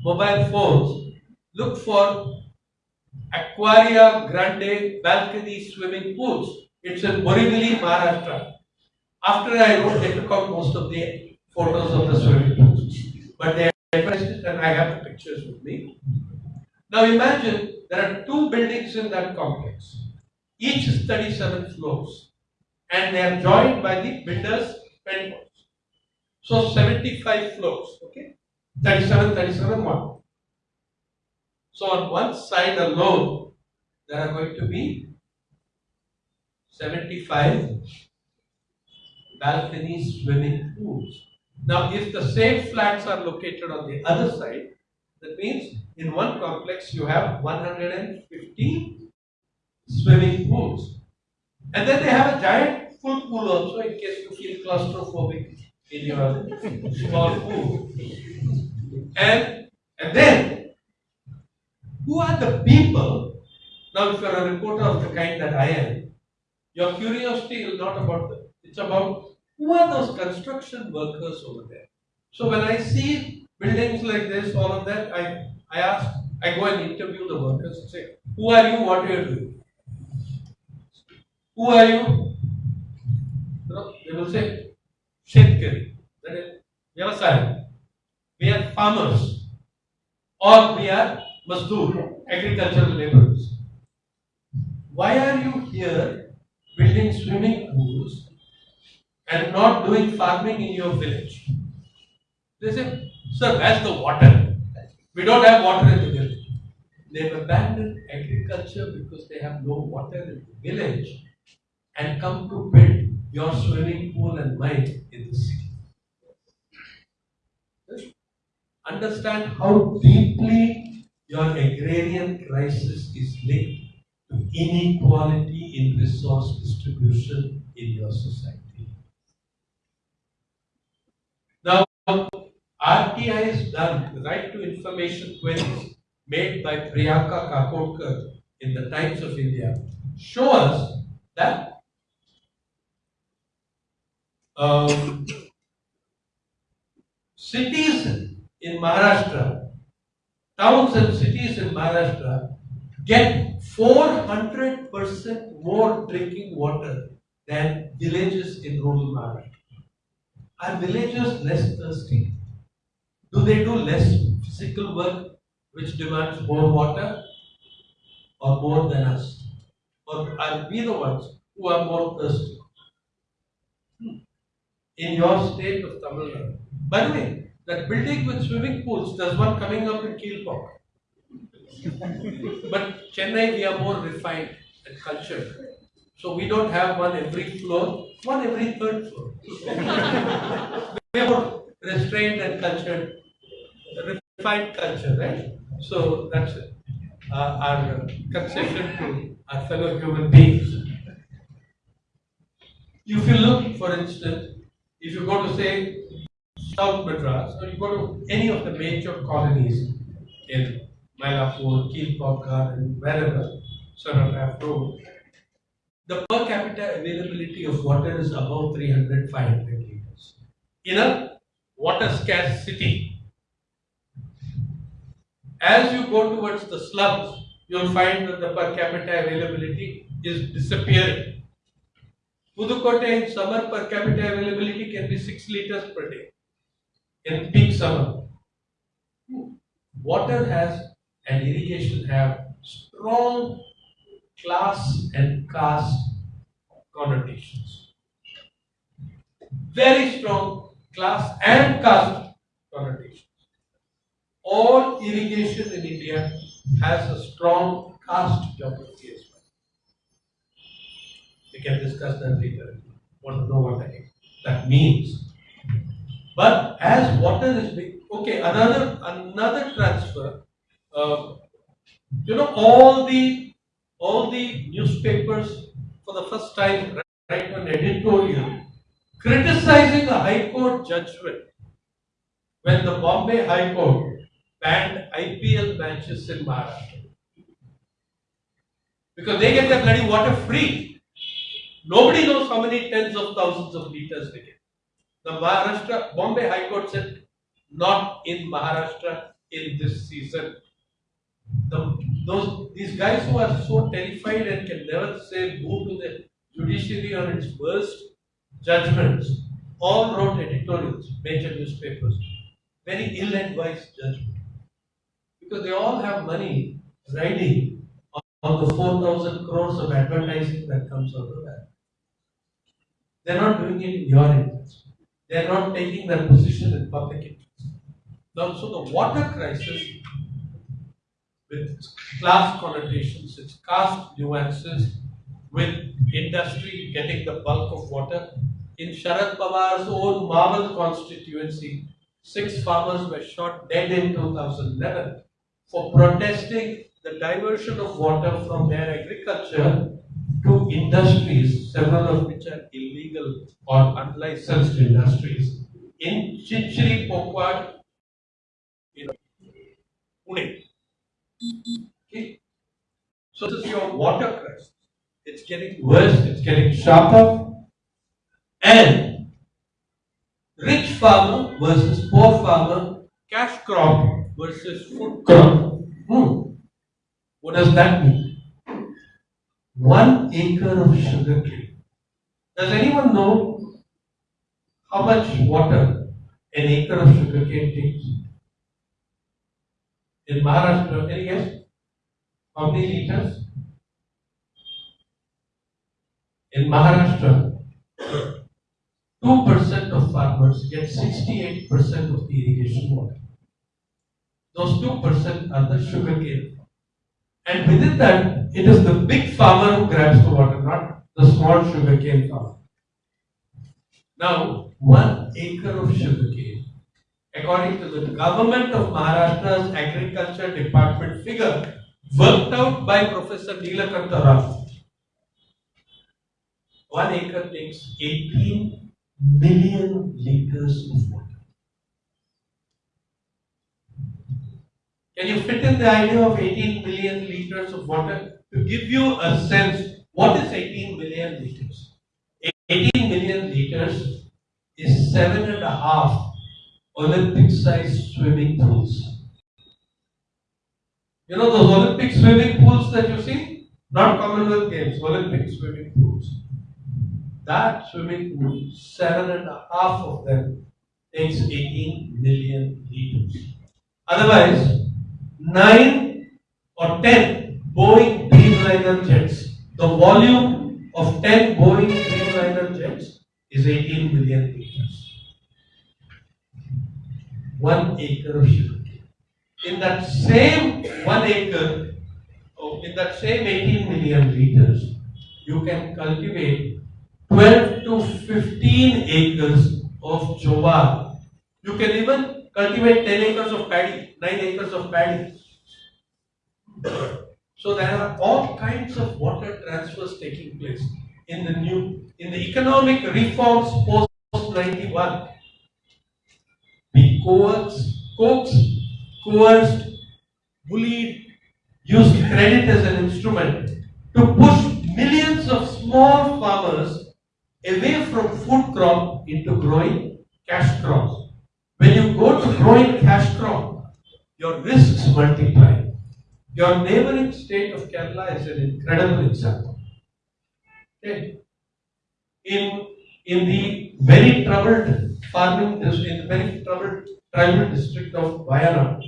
mobile phones, look for Aquaria Grande balcony swimming pools. It's in Borivali, Maharashtra. After I wrote, they took out most of the photos of the swimming. But they advertised it and I have the pictures with me. Now imagine there are two buildings in that complex. Each is 37 floors. And they are joined by the builder's penthouse. So 75 floors, okay? 37, 37, 1. So on one side alone, there are going to be 75 balcony swimming pools. Now, if the same flats are located on the other side, that means in one complex you have 150 swimming pools. And then they have a giant pool also in case you feel claustrophobic in your small pool. And, and then, who are the people? Now, if you're a reporter of the kind that I am, your curiosity is not about them. It's about who are those construction workers over there. So when I see buildings like this, all of that, I, I ask, I go and interview the workers and say, who are you, what are you doing? Who are you? You know, they will say, Shetkari. That is, Vyavasaya. We are farmers. Or we are Mazdoor, agricultural laborers. Why are you here building swimming pools and not doing farming in your village? They say, Sir, where's the water? We don't have water in the village. They've abandoned agriculture because they have no water in the village and come to build your swimming pool and mine in the city. Understand how deeply your agrarian crisis is linked to inequality in resource distribution in your society. Now, RTI has done right to information queries made by Priyanka Kakodkar in the Times of India show us that um, cities in Maharashtra, towns and cities in Maharashtra get 400% more drinking water than villages in rural Maharashtra. Are villagers less thirsty? Do they do less physical work which demands more water or more than us? Or are we the ones who are more thirsty? Hmm. In your state of Tamil Nadu. By the way, that building with swimming pools, there's one coming up in Kilpauk. But Chennai, we are more refined and cultured. So we don't have one every floor, one every third floor. we are more restrained and cultured, refined culture, right? So that's uh, our concession to our fellow human beings. If you look, for instance, if you go to say South Madras, or you go to any of the major colonies in Mylapore, Keelpokar, and wherever, Sonograph Road, the per capita availability of water is above 300, 500 liters. In a water scarce city, as you go towards the slums, you'll find that the per capita availability is disappearing. Pudukkottai in summer per capita availability can be 6 liters per day in peak summer. Water has and irrigation have strong class and caste connotations. Very strong class and caste connotations. All irrigation in India has a strong caste geography as well. We can discuss that later want to know what that, that means. But as water is big, okay, another another transfer. Uh, you know, all the all the newspapers for the first time write an editorial criticizing the High Court judgment when the Bombay High Court banned IPL matches in Maharashtra. Because they get their bloody water free. Nobody knows how many tens of thousands of liters they get. The Maharashtra, Bombay High Court said, not in Maharashtra in this season. The, those these guys who are so terrified and can never say boo to the judiciary on its worst judgments all wrote editorials, major newspapers, very ill-advised judgment. Because they all have money riding on, on the 4,000 crores of advertising that comes out of that. They're not doing it in your interest. They're not taking their position in public interest. Now, so the water crisis with class connotations, its caste nuances, with industry getting the bulk of water. In Sharad Pawar's own Maval constituency, six farmers were shot dead in 2011 for protesting the diversion of water from their agriculture to industries, several of which are illegal or unlicensed industries. In Chinchiri Pokwad, in Pune. Okay. So this is your water crisis. It's getting worse, it's getting sharper. And rich farmer versus poor farmer, cash crop versus food crop. Hmm. What does that mean? One acre of sugar cane. Does anyone know how much water an acre of sugar cane takes? In Maharashtra, any guess? How many liters? In Maharashtra, 2% of farmers get 68% of the irrigation water. Those 2% are the sugar cane. And within that, it is the big farmer who grabs the water, not the small sugar cane farmer. Now, one acre of sugar cane, according to the government of Maharashtra's agriculture department figure, worked out by Professor Neelakanta Rao, one acre takes 18 million liters of water. Can you fit in the idea of 18 million liters of water? To give you a sense, what is 18 million liters? 18 million liters is seven and a half Olympic sized swimming pools. You know those Olympic swimming pools that you see? Not Commonwealth Games, Olympic swimming pools. That swimming pool, seven and a half of them takes 18 million liters. Otherwise, 9 or 10 Boeing Dreamliner jets, the volume of 10 Boeing Dreamliner jets is 18 million liters. One acre of sugar. In that same one acre, oh, in that same 18 million liters, you can cultivate 12 to 15 acres of jowar. You can even cultivate 10 acres of paddy, 9 acres of paddy. So there are all kinds of water transfers taking place in the new, in the economic reforms post 91. Coaxed, coaxed, coerced, bullied, used credit as an instrument to push millions of small farmers away from food crop into growing cash crops. When you go to growing cash crop, your risks multiply. Your neighboring state of Kerala is an incredible example. Okay. In, in the very troubled farming district, in the very troubled tribal district of Wayanad,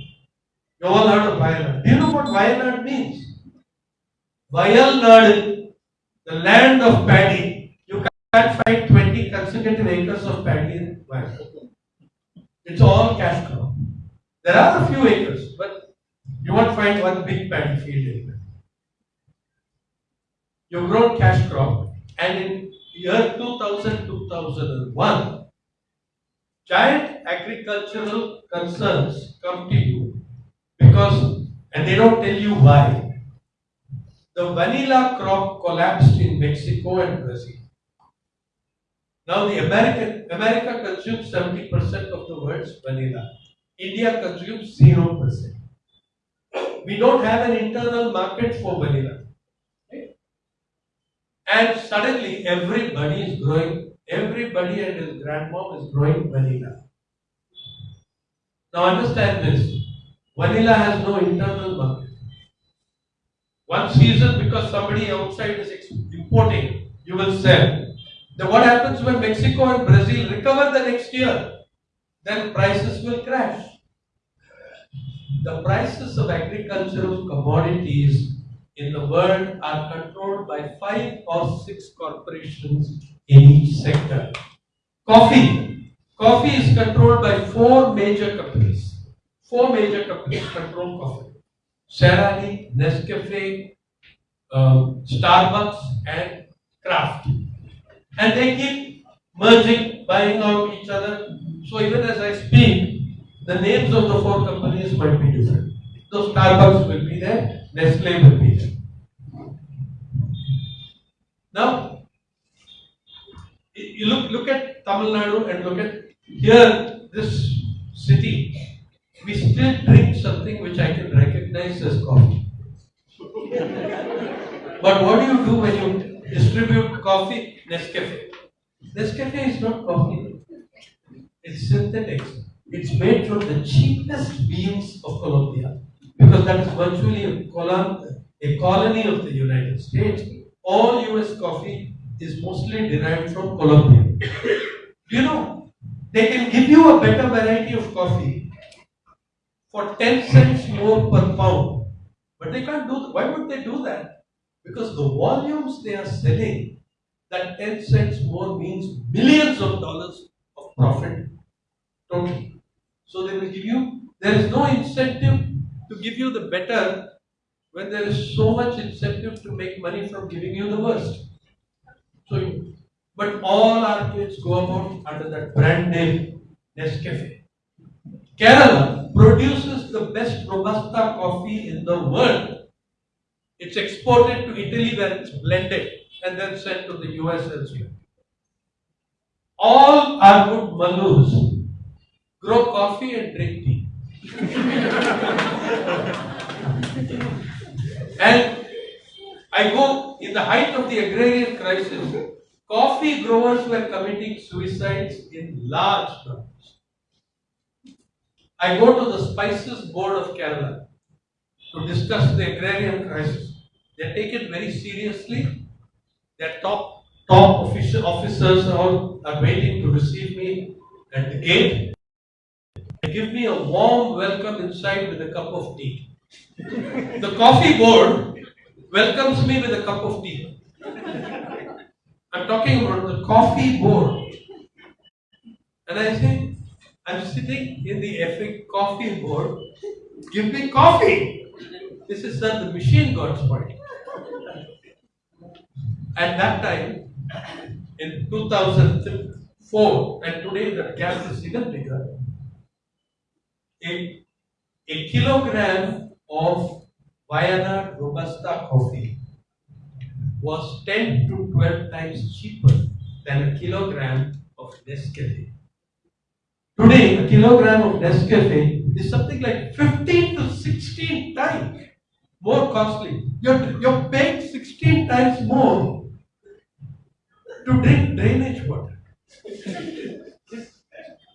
you all heard of Wayanad. Do you know what Wayanad means? Vayalnad, the land of paddy. You can't find 20 consecutive acres of paddy in Wayanad. It's all cash crop. There are a few acres, but you won't find one big paddy field anywhere. You've grown cash crop, and in year 2000 2001, giant agricultural concerns come to you because, and they don't tell you why. The vanilla crop collapsed in Mexico and Brazil. Now the American America consumes 70% of the world's vanilla. India consumes 0%. We don't have an internal market for vanilla. Okay? And suddenly everybody is growing, everybody and his grandmom is growing vanilla. Now understand this. Vanilla has no internal market. One season because somebody outside is importing, you will sell. Then what happens when Mexico and Brazil recover the next year? Then prices will crash. The prices of agricultural commodities in the world are controlled by five or six corporations in each sector. Coffee. Coffee is controlled by four major companies. Four major companies control coffee. Sara Lee, Nescafe, um, Starbucks and Kraft. And they keep merging, buying out each other. So even as I speak, the names of the four companies might be different. So Starbucks will be there, Nestle will be there. Now, you look look at Tamil Nadu and look at here this city. We still drink something which I can recognize as coffee. but what do you do when you distribute coffee? Nescafe. Nescafe is not coffee. It's synthetics. It's made from the cheapest beans of Colombia because that is virtually a, a colony of the United States. All US coffee is mostly derived from Colombia. You know? They can give you a better variety of coffee for 10 cents more per pound. But they can't do that. Why would they do that? Because the volumes they are selling, that 10 cents more means millions of dollars of profit totally. So they will give you, there is no incentive to give you the better when there is so much incentive to make money from giving you the worst. So, but all our kids go about under that brand name Nescafe. Kerala produces the best Robusta coffee in the world. It's exported to Italy where it's blended and then sent to the US elsewhere. All our good Malus grow coffee and drink tea. and I go in the height of the agrarian crisis, coffee growers were committing suicides in large numbers. I go to the Spices Board of Kerala to discuss the agrarian crisis. They take it very seriously. Their top top official officers all are waiting to receive me at the gate. They give me a warm welcome inside with a cup of tea. The coffee board welcomes me with a cup of tea. I'm talking about the coffee board. And I say, I'm sitting in the effing coffee board. Give me coffee. This is the machine got spoiled. At that time, in 2004, and today the gap is even bigger, a, a kilogram of Wayanad Robusta coffee was 10 to 12 times cheaper than a kilogram of Nescafe. Today, a kilogram of Nescafe is something like 15 to 16 times more costly. You're, you're paying 16 times more to drink drainage water.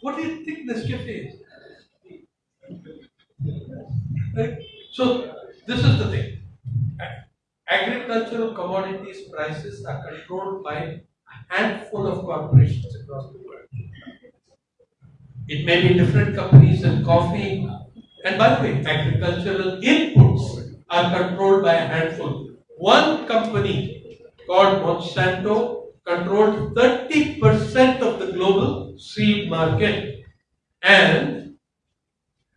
what do you think Nescafe is? Right? So, this is the thing. Agricultural commodities prices are controlled by a handful of corporations across the world. It may be different companies in coffee. And by the way, agricultural inputs are controlled by a handful. One company called Monsanto controlled 30% of the global seed market. And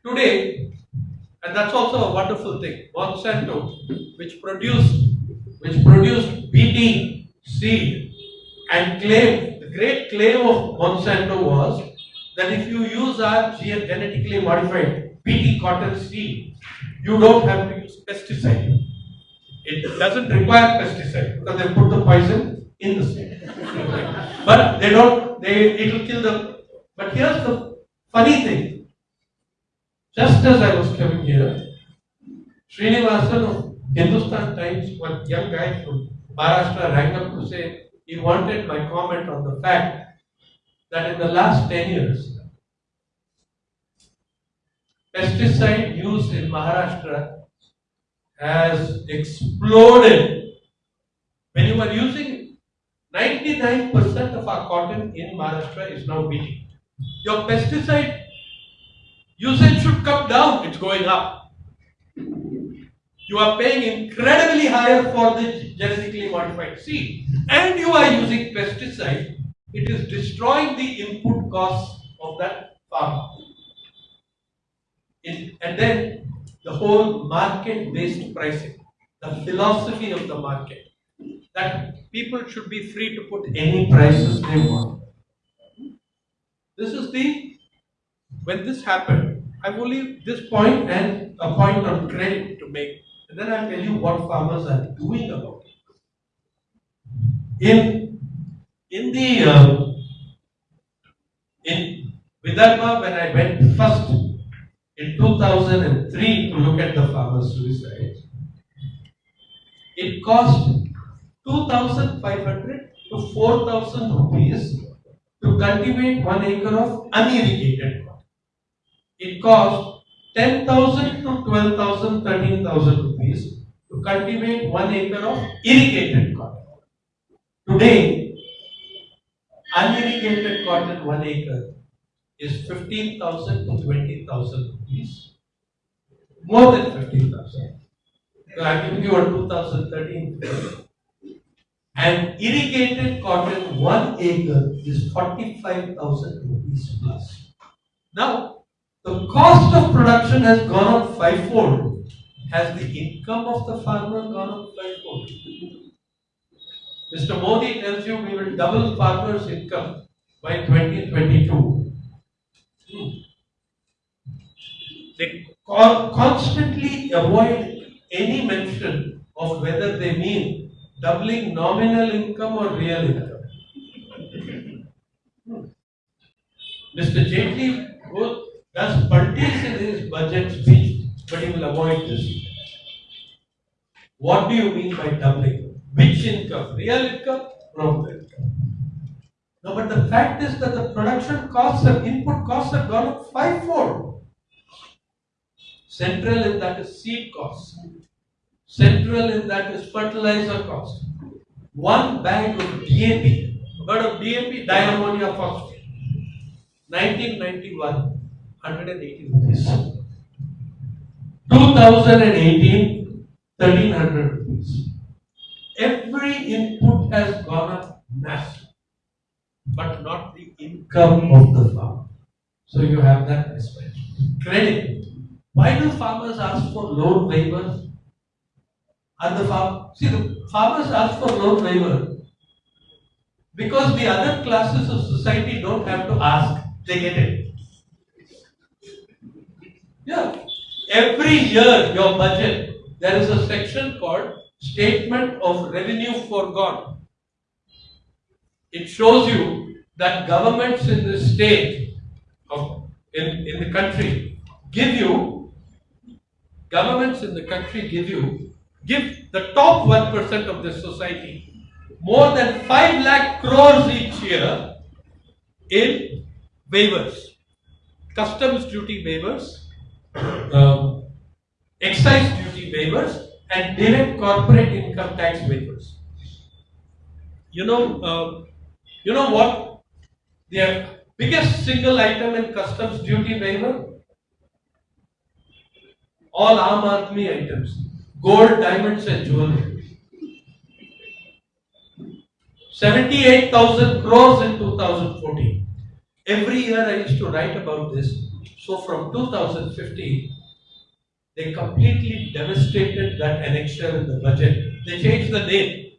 today, and that's also a wonderful thing, Monsanto, which produced which produced BT seed and claimed the great claim of Monsanto was that if you use our gen- genetically modified BT cotton seed, you don't have to use pesticide. It doesn't require pesticide because they put the poison in the seed. but they don't, they it will kill the but here's the funny thing. Just as I was coming here, Srinivasan of Hindustan Times, one young guy from Maharashtra rang up to say he wanted my comment on the fact that in the last 10 years, pesticide use in Maharashtra has exploded. When you are using 99% of our cotton in Maharashtra is now wheat. Your pesticide usage come down, it's going up. You are paying incredibly higher for the genetically modified seed, and you are using pesticide, it is destroying the input costs of that farmer. And then the whole market based pricing, the philosophy of the market, that people should be free to put any prices they want. This is the, when this happened, I will leave this point and a point on credit to make, and then I'll tell you what farmers are doing about it. In, in the, uh, in Vidarbha, when I went first in 2003 to look at the farmers' suicides, it cost 2,500 to 4,000 rupees to cultivate one acre of unirrigated. It cost 10,000 to 12,000, 13,000 rupees to cultivate one acre of irrigated cotton. Today, unirrigated cotton one acre is 15,000 to 20,000 rupees. More than 15,000. So I'm giving you a 2013. And irrigated cotton one acre is 45,000 rupees plus. Now, the cost of production has gone up fivefold. Has the income of the farmer gone up fivefold? Mr. Modi tells you we will double farmers' income by 2022. Hmm. They con- constantly avoid any mention of whether they mean doubling nominal income or real income. Hmm. Mr. Jaitley goes, does parties in his budget speech, but he will avoid this. What do you mean by doubling? Which income? Real income? Nominal income. No, but the fact is that the production costs and input costs have gone up fivefold. Central in that is seed costs. Central in that is fertilizer cost. One bag of DAP, heard of DAP, diammonium phosphate, 1991, 180 rupees. 2018, 1300 rupees. Every input has gone up massive, but not the income of the farmer. So you have that mismatch. Credit. Why do farmers ask for loan waivers? Are the farm see the farmers ask for loan waiver because the other classes of society don't have to ask, they get it. Yeah. Every year, your budget, there is a section called Statement of Revenue Foregone. It shows you that governments in the state of in, in the country give you governments in the country give you give the top 1% of the society more than 5 lakh crores each year in waivers customs duty waivers um, excise duty waivers and direct corporate income tax waivers. You know, um, you know what? The biggest single item in customs duty waiver? All Aam Aadmi items, gold, diamonds, and jewelry. 78,000 crores in 2014. Every year I used to write about this. So from 2015, they completely devastated that annexure in the budget. They changed the name.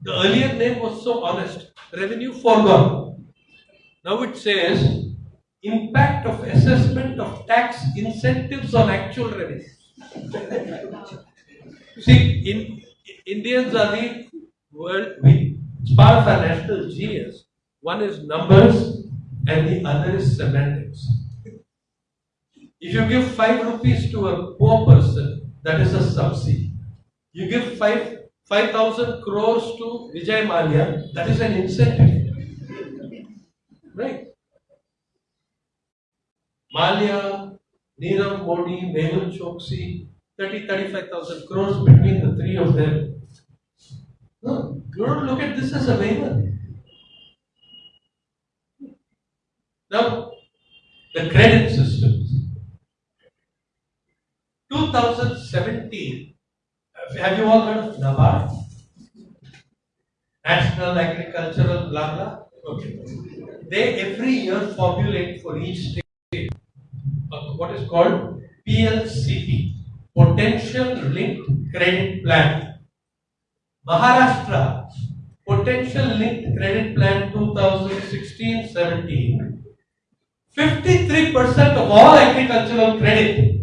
The earlier name was so honest. Revenue foregone. Now it says impact of assessment of tax incentives on actual revenue. See, in, Indians are the world, we, of our national genius. One is numbers and the other is semantics. If you give 5 rupees to a poor person, that is a subsidy. You give 5 5000 crores to Vijay Mallya, that is an incentive. Right? Malia, Nirav Modi, Mehul Choksi, 30, 35,000 crores between the three of them. No, you don't look at this as a waiver. Now, the credit systems. 2017, have you all heard of NABARD? National Agricultural blah blah. Okay. They every year formulate for each state uh, what is called PLCP, Potential Linked Credit Plan. Maharashtra, Potential Linked Credit Plan 2016-17. 53% of all agricultural credit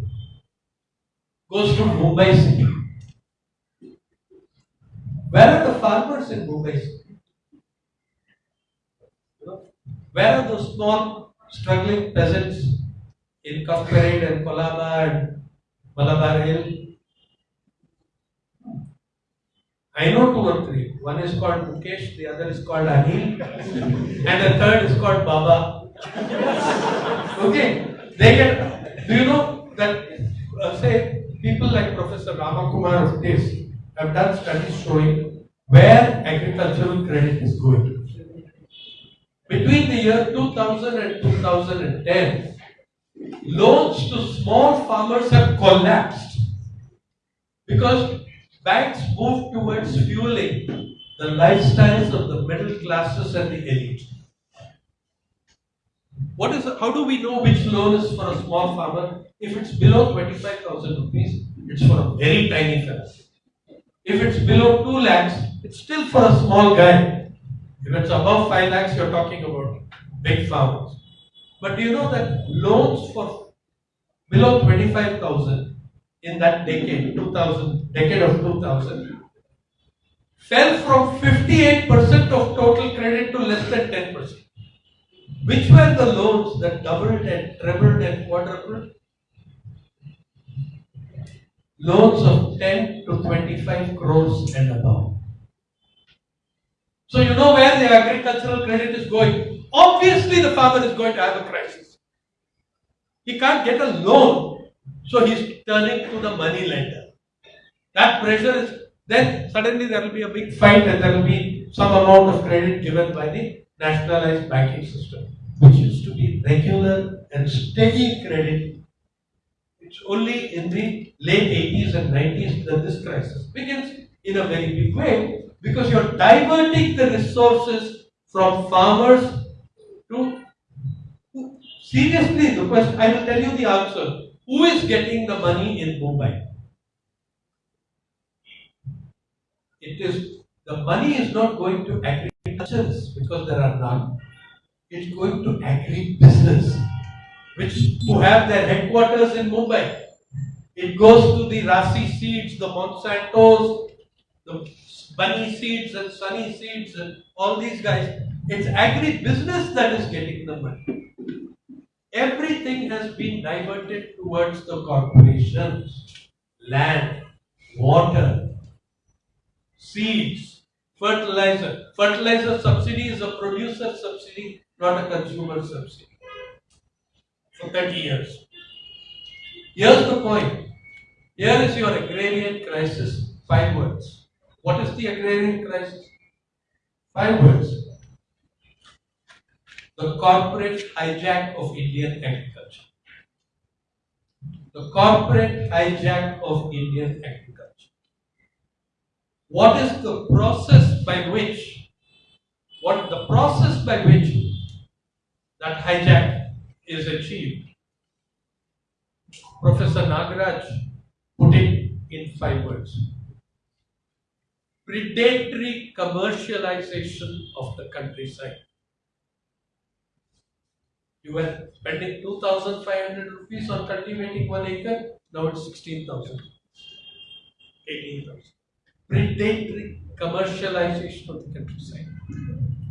goes to Mumbai city. Where are the farmers in Mumbai city? Where are those small struggling peasants in Cuffe Parade and Colaba and Malabar Hill? I know two or three. One is called Mukesh, the other is called Anil, and the third is called Baba. Okay, they get. Do you know that? Uh, say people like Professor Ramakumar of this have done studies showing where agricultural credit is going. Between the year 2000 and 2010, loans to small farmers have collapsed because banks moved towards fueling the lifestyles of the middle classes and the elite. What is how do we know which loan is for a small farmer? If it's below 25,000 rupees, it's for a very tiny fellow. If it's below 2 lakhs, it's still for a small guy. If it's above 5 lakhs, you're talking about big farmers. But do you know that loans for below 25,000 in that decade, 2000, decade of 2000, fell from 58% of total credit to less than 10%. Which were the loans that doubled and trebled and quadrupled? Loans of 10 to 25 crores and above. So you know where the agricultural credit is going. Obviously, the farmer is going to have a crisis. He can't get a loan, so he's turning to the money lender. That pressure is then suddenly there will be a big fight and there will be some amount of credit given by the nationalized banking system, which used to be regular and steady credit. It's only in the late 80s and 90s that this crisis begins in a very big way because you're diverting the resources from farmers to seriously the question I will tell you the answer. Who is getting the money in Mumbai? It is the money is not going to agriculturists because there are none. It's going to agri-business, which to have their headquarters in Mumbai. It goes to the Rasi seeds, the Monsantos, the Bunny seeds and Sunny seeds and all these guys. It's agri-business that is getting the money. Everything has been diverted towards the corporations, land, water, seeds, fertilizer. Fertilizer subsidy is a producer subsidy, not a consumer subsidy. For 30 years. Here's the point. Here is your agrarian crisis. Five words. What is the agrarian crisis? Five words. The corporate hijack of Indian agriculture. The corporate hijack of Indian agriculture. What is the process by which, what the process by which that hijack is achieved? Professor Nagaraj put it in five words. Predatory commercialization of the countryside. You were spending 2,500 rupees on cultivating one acre, now it's 16,000, 18,000. Predatory commercialization of the countryside.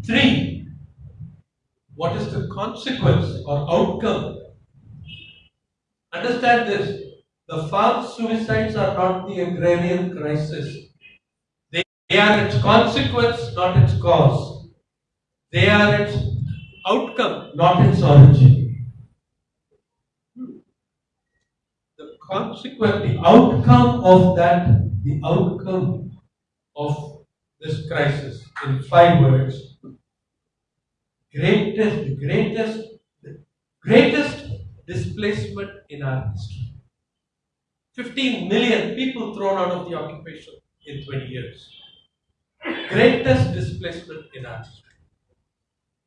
Three, what is the consequence or outcome? Understand this the farm suicides are not the agrarian crisis, they, they are its consequence, not its cause. They are its outcome, not its origin. The consequence, the outcome of that, the outcome of this crisis in five words, greatest, greatest, greatest displacement in our history. 15 million people thrown out of the occupation in 20 years. Greatest displacement in our history.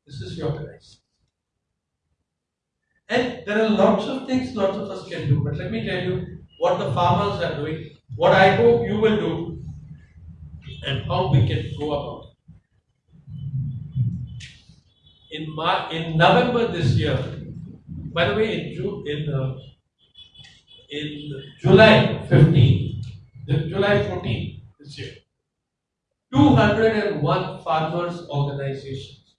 This is your crisis. And there are lots of things lots of us can do, but let me tell you what the farmers are doing, what I hope you will do, and how we can go about it. In Mar- in November this year, by the way, in June, in uh, in July 15, the July 14 this year, 201 farmers organizations,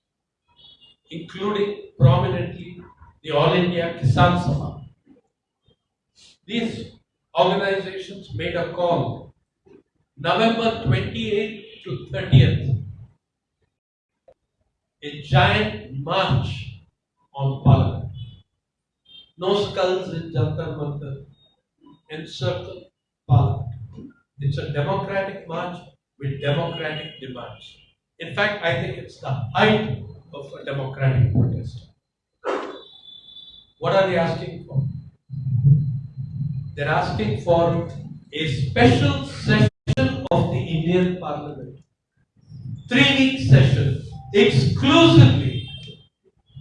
including prominently the All India Kisan Sabha. These organizations made a call November 28th to 30th, a giant march on Parliament. No skulls in Jantar Mantar, encircle Parliament. It's a democratic march with democratic demands. In fact, I think it's the height of a democratic protest. What are they asking for? They're asking for a special session of the Indian Parliament, three week session exclusively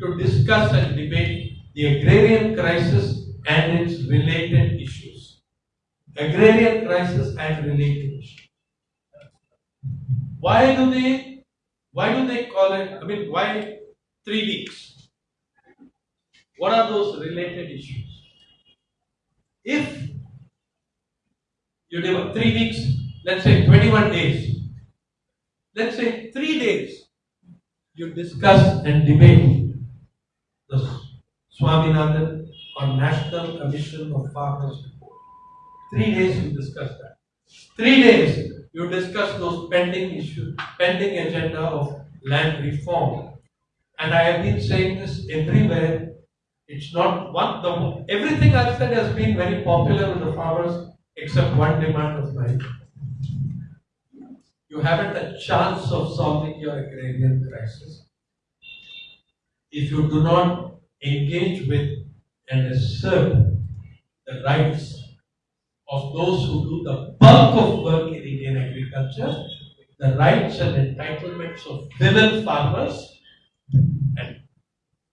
to discuss and debate the agrarian crisis and its related issues. Agrarian crisis and related issues. Why do they why do they call it I mean why three weeks? What are those related issues? If you give three weeks, let's say 21 days, let's say three days, you discuss and debate Swaminathan or National Commission of Farmers report. Three days you discuss that. Three days you discuss those pending issues, pending agenda of land reform. And I have been saying this everywhere. It's not one, the, everything I've said has been very popular with the farmers except one demand of mine. You haven't a chance of solving your agrarian crisis if you do not engage with and assert the rights of those who do the bulk of work in Indian agriculture, the rights and entitlements of women farmers and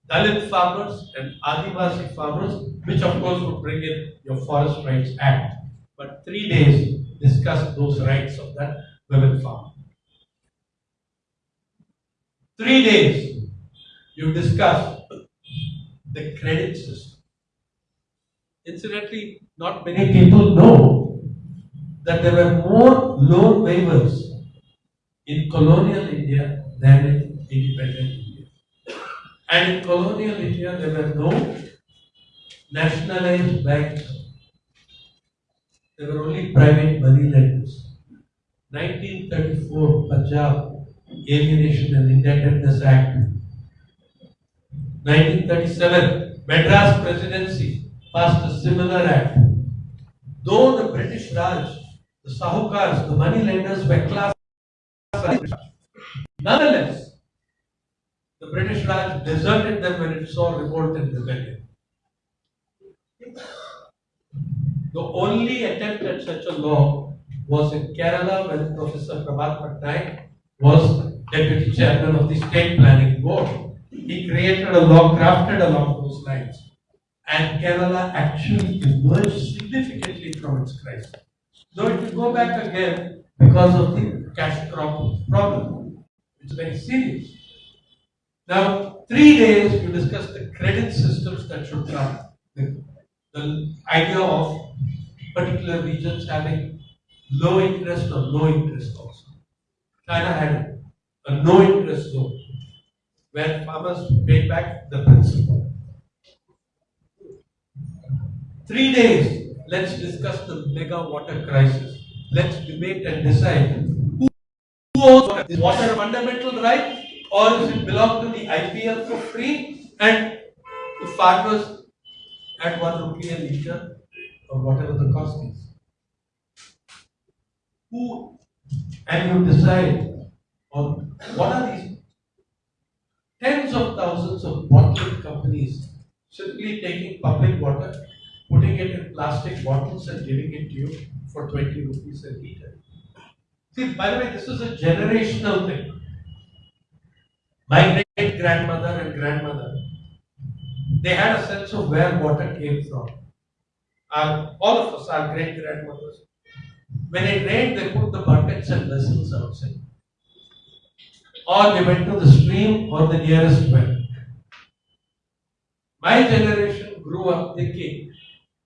Dalit farmers and Adivasi farmers, which of course would bring in your Forest Rights Act. But three days discuss those rights of that women farmer. Three days you discuss the credit system. Incidentally, not many people know that there were more loan waivers in colonial India than in independent India. And in colonial India, there were no nationalized banks. There were only private money lenders. 1934 Punjab Alienation and Indebtedness Act 1937, Madras Presidency passed a similar act. Though the British Raj, the Sahukars, the money lenders were classed as nonetheless, the British Raj deserted them when it saw revolt and rebellion. The only attempt at such a law was in Kerala when Professor Prabhat Patnaik was deputy chairman of the State Planning Board. He created a law crafted along those lines. And Kerala actually emerged significantly from its crisis. Though it will go back again because of the cash crop problem. It's very serious. Now, three days you discuss the credit systems that should come. The, the idea of particular regions having low interest or no interest also. China had a no interest zone where farmers paid back the principal. Three days, let's discuss the mega water crisis. Let's debate and decide who owns water. Is water a fundamental right or does it belong to the IPL for free and to farmers at one rupee a litre? or whatever the cost is. Who, and you decide on what are these tens of thousands of bottling companies simply taking public water, putting it in plastic bottles and giving it to you for 20 rupees a liter. See, by the way, this is a generational thing. My great grandmother and grandmother, they had a sense of where water came from. Our, all of us, our great grandmothers, when it rained, they put the buckets and vessels outside. Or they went to the stream or the nearest well. My generation grew up thinking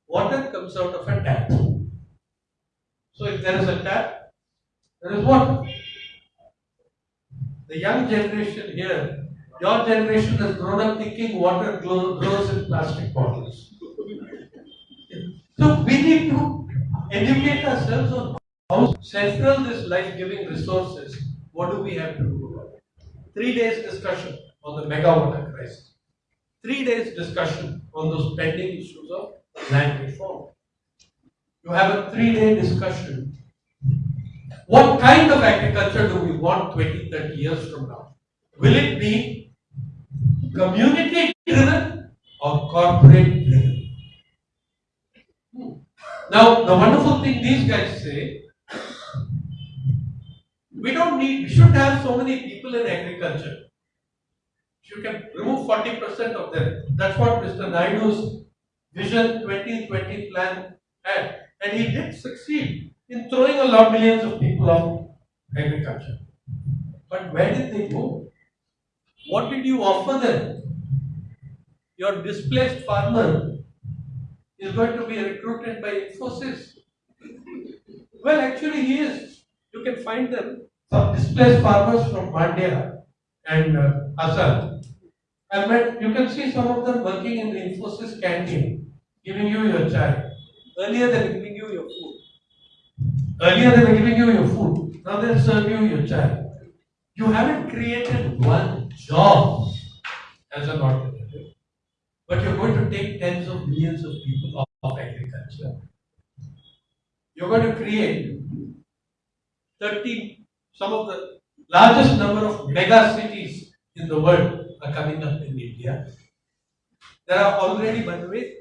water comes out of a tap. So if there is a tap, there is water. The young generation here, your generation has grown up thinking water grows in plastic bottles. So we need to educate ourselves on how central this life-giving resource is. What do we have to do? Three days discussion on the mega water crisis. Three days discussion on those pending issues of land reform. You have a three-day discussion. What kind of agriculture do we want 20, 30 years from now? Will it be community driven or corporate driven? Hmm. Now, the wonderful thing these guys say, we don't need, we shouldn't have so many people in agriculture. You can remove 40% of them. That's what Mr. Naidu's Vision 2020 plan had. And he did succeed in throwing a lot millions of people off agriculture. But where did they go? What did you offer them? Your displaced farmer is going to be recruited by Infosys. Well, actually, he is. You can find them. Some displaced farmers from Mandya and uh, Assam. I met, you can see some of them working in the Infosys canteen, giving you your chai. Earlier, they were giving you your food. Earlier, they were giving you your food. Now, they'll serve you your chai. You haven't created one job as an alternative, but you're going to take tens of millions of people off of agriculture. You're going to create 30, some of the largest number of mega cities in the world are coming up in India. There are already, by the way,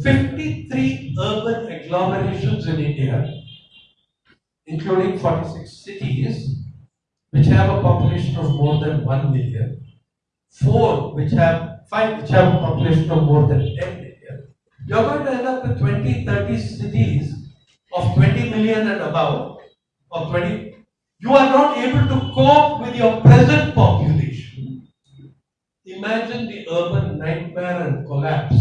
53 urban agglomerations in India, including 46 cities, which have a population of more than 1 million, four which have, five which have a population of more than 10 million. You're going to end up with 20, 30 cities of 20 million and above, of 20. You are not able to cope with your present population. Imagine the urban nightmare and collapse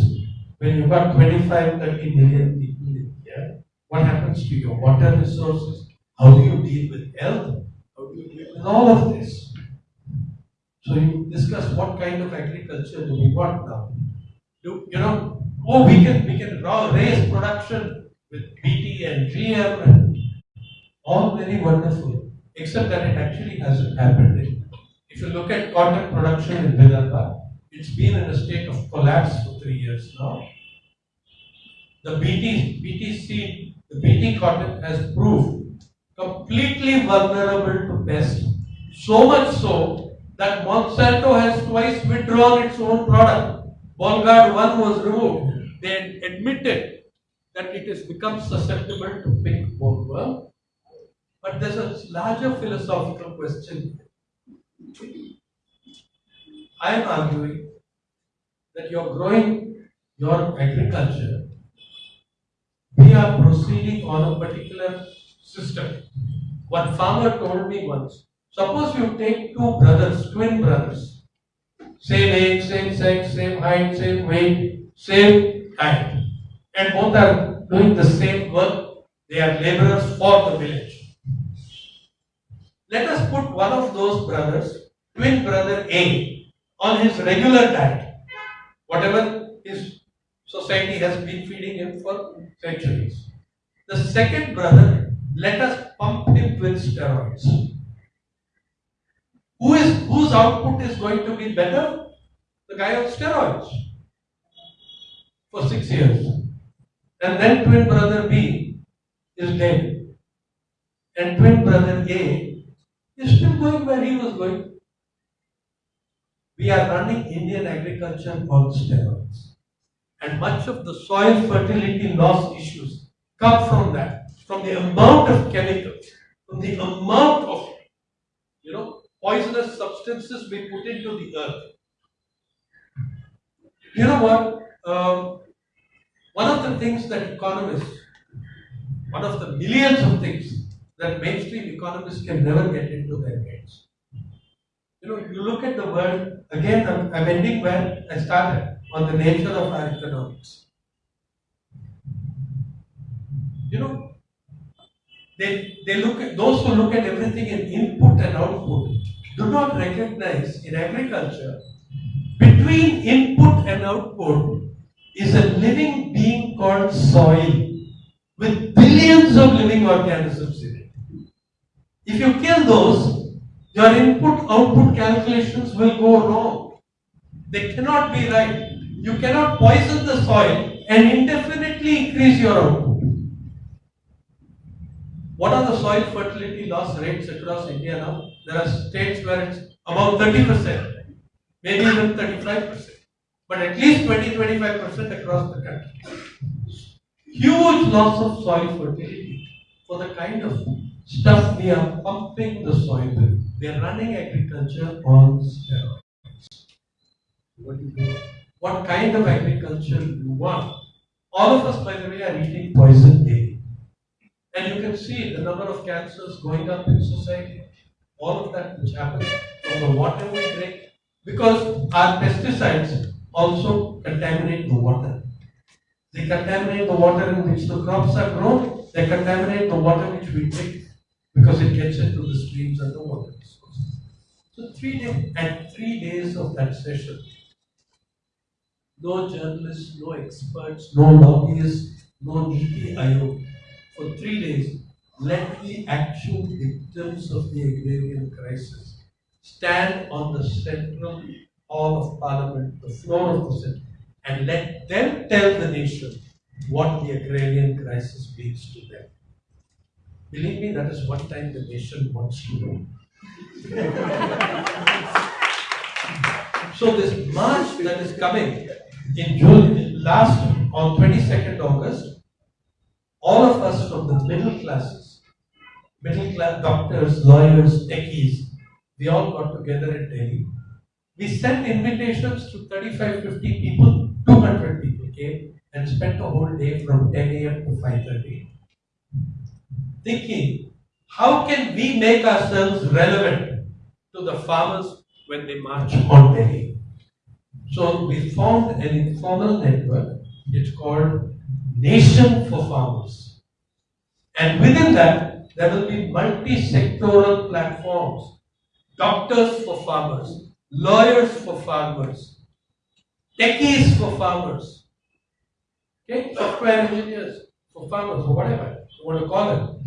when you've got 25, 30 million people in here. What happens to your water resources? How do you deal with health? How do you deal with all of this? So you discuss what kind of agriculture do we want now? Do you know? Oh, we can we can raise production with BT and GM and all very wonderful, except that it actually hasn't happened. If you look at cotton production in Vidarbha, it's been in a state of collapse for three years now. The BT, the BT cotton has proved completely vulnerable to pest. So much so that Monsanto has twice withdrawn its own product. Bollgard 1 was removed. They admitted that it has become susceptible to pink bollworm. But there's a larger philosophical question. I am arguing that you're growing your agriculture, we are proceeding on a particular system. One farmer told me once, suppose you take two brothers, twin brothers, same age, same sex, same height, same weight, same height, and both are doing the same work, they are laborers for the village. Let us put one of those brothers, twin brother A, on his regular diet, whatever his society has been feeding him for centuries. The second brother, let us pump him with steroids. Who is whose output is going to be better? The guy on steroids for six years. And then twin brother B is dead. And twin brother A is still going where he was going. We are running Indian agriculture on steroids. And much of the soil fertility loss issues come from that, from the amount of chemicals, from the amount of, you know, poisonous substances we put into the earth. You know what? Um, one of the things that economists, one of the millions of things that mainstream economists can never get into their heads. You know, you look at the world, again, I'm, I'm ending where I started on the nature of our economics. You know, they, they look at those who look at everything in input and output do not recognize in agriculture between input and output is a living being called soil with billions of living organisms. If you kill those, your input output calculations will go wrong. They cannot be right. You cannot poison the soil and indefinitely increase your output. What are the soil fertility loss rates across India now? There are states where it's about 30%, maybe even 35%, but at least 20 25% across the country. Huge loss of soil fertility for the kind of stuff we are pumping the soil with. We are running agriculture on steroids. What? What kind of agriculture you want? All of us, by the way, are eating poison daily. And you can see the number of cancers going up in society. All of that which happens from the water we drink, because our pesticides also contaminate the water. They contaminate the water in which the crops are grown, they contaminate the water which we drink because it gets into the streams and the water sources. So three days and three days of that session, no journalists, no experts, no lobbyists, no Aayog. For three days, let the actual victims of the agrarian crisis stand on the central hall of parliament, the floor of the Senate, and let them tell the nation what the agrarian crisis means to them. Believe me, that is one time the nation wants to know. so this march that is coming in June, last on 22nd August, all of us from the middle classes, middle class doctors, lawyers, techies, we all got together in Delhi. We sent invitations to 35, 50 people, 200 people came and spent a whole day from 10 a.m. to 5.30 thinking, how can we make ourselves relevant to the farmers when they march on Delhi? So we formed an informal network. It's called Nation for Farmers. And within that, there will be multi-sectoral platforms. Doctors for farmers, lawyers for farmers, techies for farmers, okay, software engineers for farmers, or whatever you want to call them.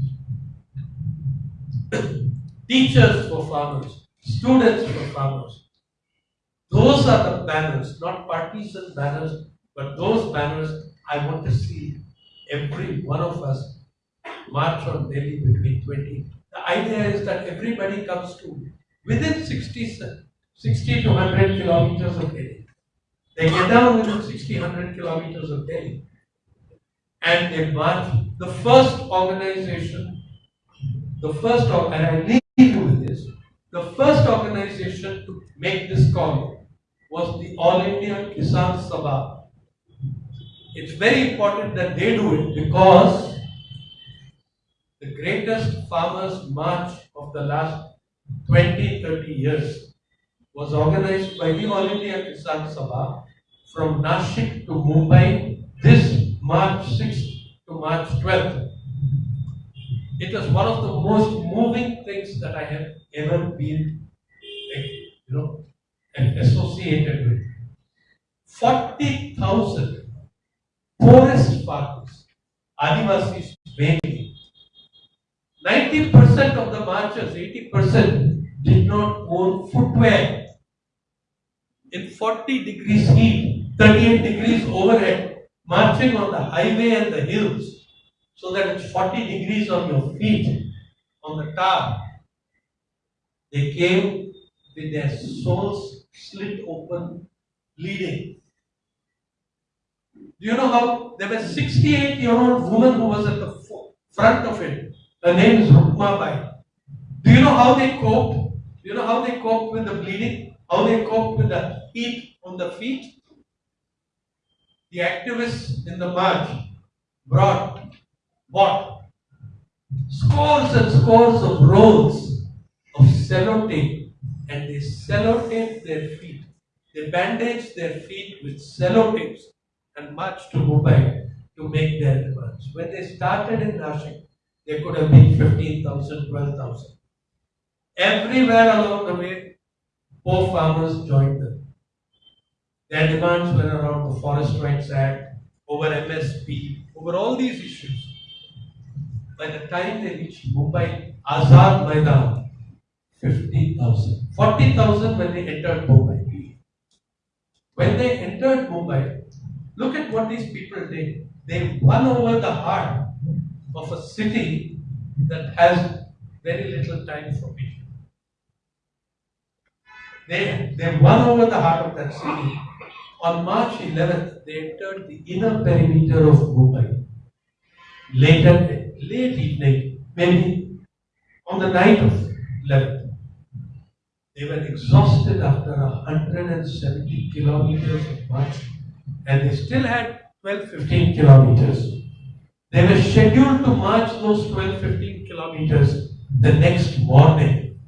Teachers for farmers, students for farmers. Those are the banners, not partisan banners, but those banners I want to see every one of us march on Delhi between 20. The idea is that everybody comes to within 60, 60 to 100 kilometers of Delhi. They get down within 60, 100 kilometers of Delhi and they march. The first organization, the first, and I leave you with this, the first organization to make this call was the All India Kisan Sabha. It's very important that they do it because the greatest farmers' march of the last 20, 30 years was organized by the All India Kisan Sabha from Nashik to Mumbai this March 6th to March 12th. It was one of the most moving things that I have ever been, you know, associated with. 40,000 poorest farmers, Adivasis mainly. 90% of the marchers, 80% did not own footwear. In 40 degrees heat, 38 degrees overhead, marching on the highway and the hills so that it's 40 degrees on your feet on the tar. They came with their souls slit open, bleeding. Do you know how there was a 68 year old woman who was at the front of it? Her name is Rukma Bai. Do you know how they coped? Do you know how they coped with the bleeding? How they coped with the heat on the feet? The activists in the march brought what? Scores and scores of rolls of sellotape and they sellotaped their feet. They bandaged their feet with sellotapes and marched to Mumbai to make their demands. When they started in Nashik, there could have been 15,000, 12,000. Everywhere along the way, poor farmers joined them. Their demands were around the Forest Rights Act, over MSP, over all these issues. By the time they reached Mumbai, Azad Maidan, 50,000. 40,000 when they entered Mumbai. When they entered Mumbai, look at what these people did. They won over the heart of a city that has very little time for people. They, they won over the heart of that city. On March 11th, they entered the inner perimeter of Mumbai. Later, late evening, maybe on the night of 11th, they were exhausted after 170 kilometers of march and they still had 12 15 kilometers. They were scheduled to march those 12 15 kilometers the next morning.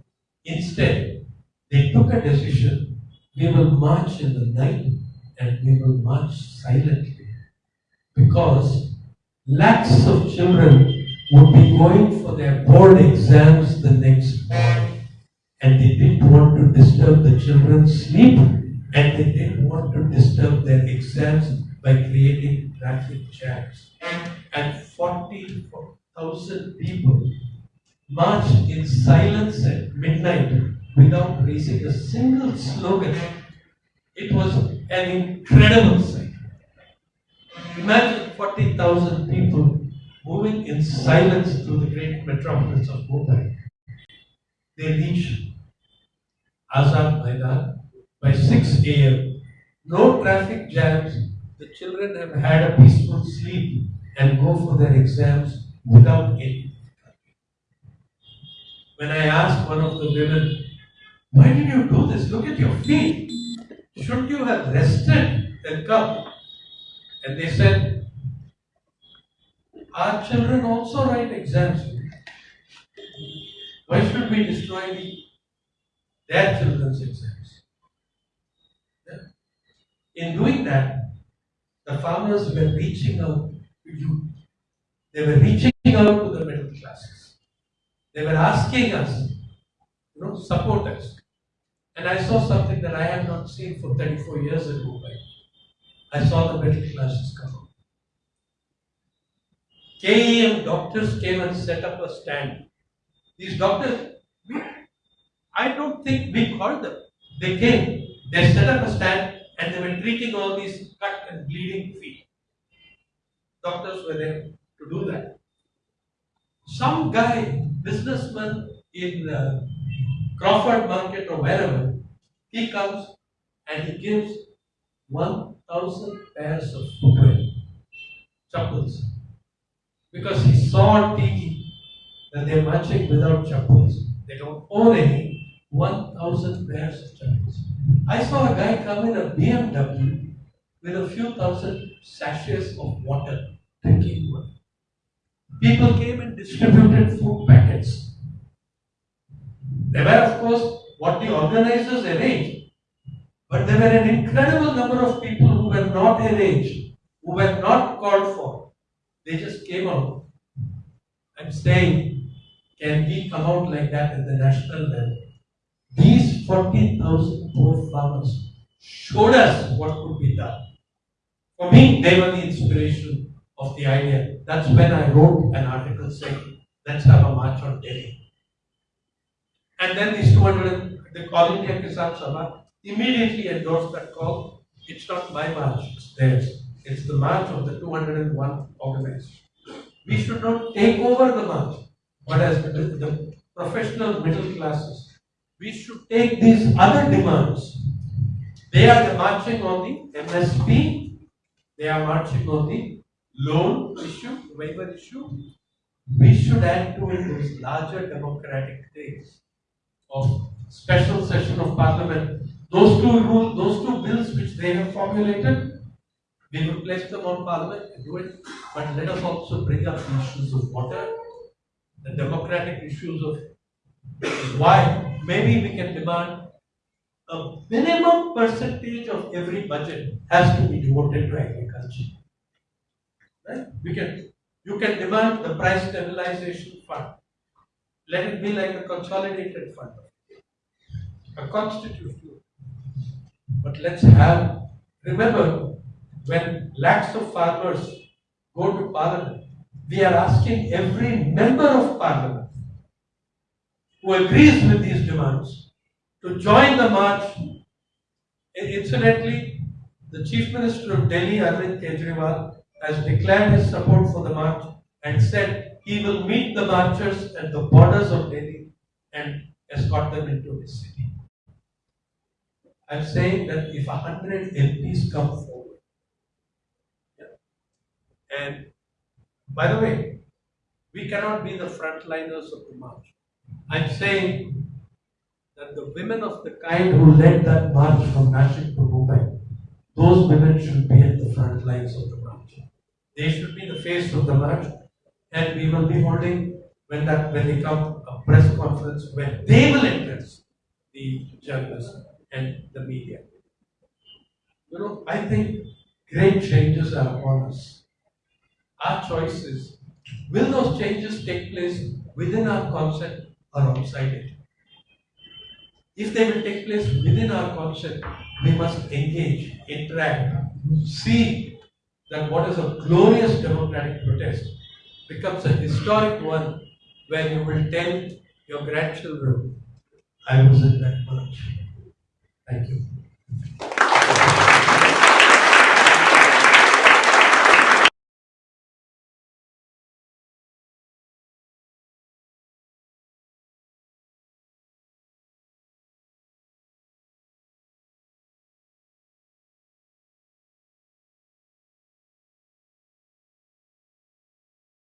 Instead, they took a decision we will march in the night and we will march silently because lakhs of children would be going for their board exams the next morning and they didn't want to disturb the children's sleep and they didn't want to disturb their exams by creating traffic jams. And 40,000 people marched in silence at midnight without raising a single slogan. It was an incredible sight. Imagine 40,000 people moving in silence through the great metropolis of Mumbai. They reached Azad Maidan by 6 a.m. No traffic jams. The children have had a peaceful sleep and go for their exams without any. When I asked one of the women, why did you do this? Look at your feet. Shouldn't you have rested and come? And they said, Our children also write exams. Why should we destroy the, their children's exams? Yeah. In doing that, the farmers were reaching out to youth. They were reaching out to the middle classes. They were asking us, you know, support us. And I saw something that I have not seen for 34 years Mumbai. I saw the middle classes come out. KEM doctors came and set up a stand. These doctors, I don't think we called them. They came, they set up a stand and they were treating all these cut and bleeding feet. Doctors were there to do that. Some guy, businessman in uh, Crawford Market or wherever, he comes and he gives 1,000 pairs of footwear, chappals, because he saw TV that they're marching without chappals. They don't own any. 1,000 pairs of chappals. I saw a guy come in a BMW with a few thousand sachets of water, drinking water. People came and distributed food packets. There were, of course, what the organizers arranged, but there were an incredible number of people who were not arranged, who were not called for. They just came out. I'm saying, can we come out like that at the national level? These 40,000 poor farmers showed us what could be done. For me, they were the inspiration of the idea. That's when I wrote an article saying, let's have a march on Delhi. And then these 200, the All India Kisan Sabha immediately endorsed that call. It's not my march, it's theirs. It's the march of the 201 organized. We should not take over the march, but as the, the professional middle classes, we should take these other demands. They are marching on the MSP, they are marching on the loan issue, waiver issue. We should add to it those larger democratic things of special session of parliament. Those two rule, those two bills which they have formulated, we will place them on parliament and do it. But let us also bring up issues of water, the democratic issues of why maybe we can demand a minimum percentage of every budget has to be devoted to agriculture. Right? We can, you can demand the price stabilization fund. Let it be like a consolidated fund, a constitutional. But let's have, remember, when lakhs of farmers go to parliament, we are asking every member of parliament who agrees with these demands to join the march. Incidentally, the Chief Minister of Delhi, Arvind Kejriwal, has declared his support for the march and said he will meet the marchers at the borders of Delhi and escort them into his city. I'm saying that if a hundred MPs come forward, and by the way, we cannot be the frontliners of the march. I'm saying that the women of the kind who led that march from Nashik to Mumbai, those women should be at the front lines of the march. They should be the face of the march, and we will be holding when that when they come a press conference where they will address the journalists and the media. You know, I think great changes are upon us. Our choices, will those changes take place within our concept or outside it? If they will take place within our concept, we must engage, interact, see that what is a glorious democratic protest becomes a historic one where you will tell your grandchildren, I was in that march. Thank you.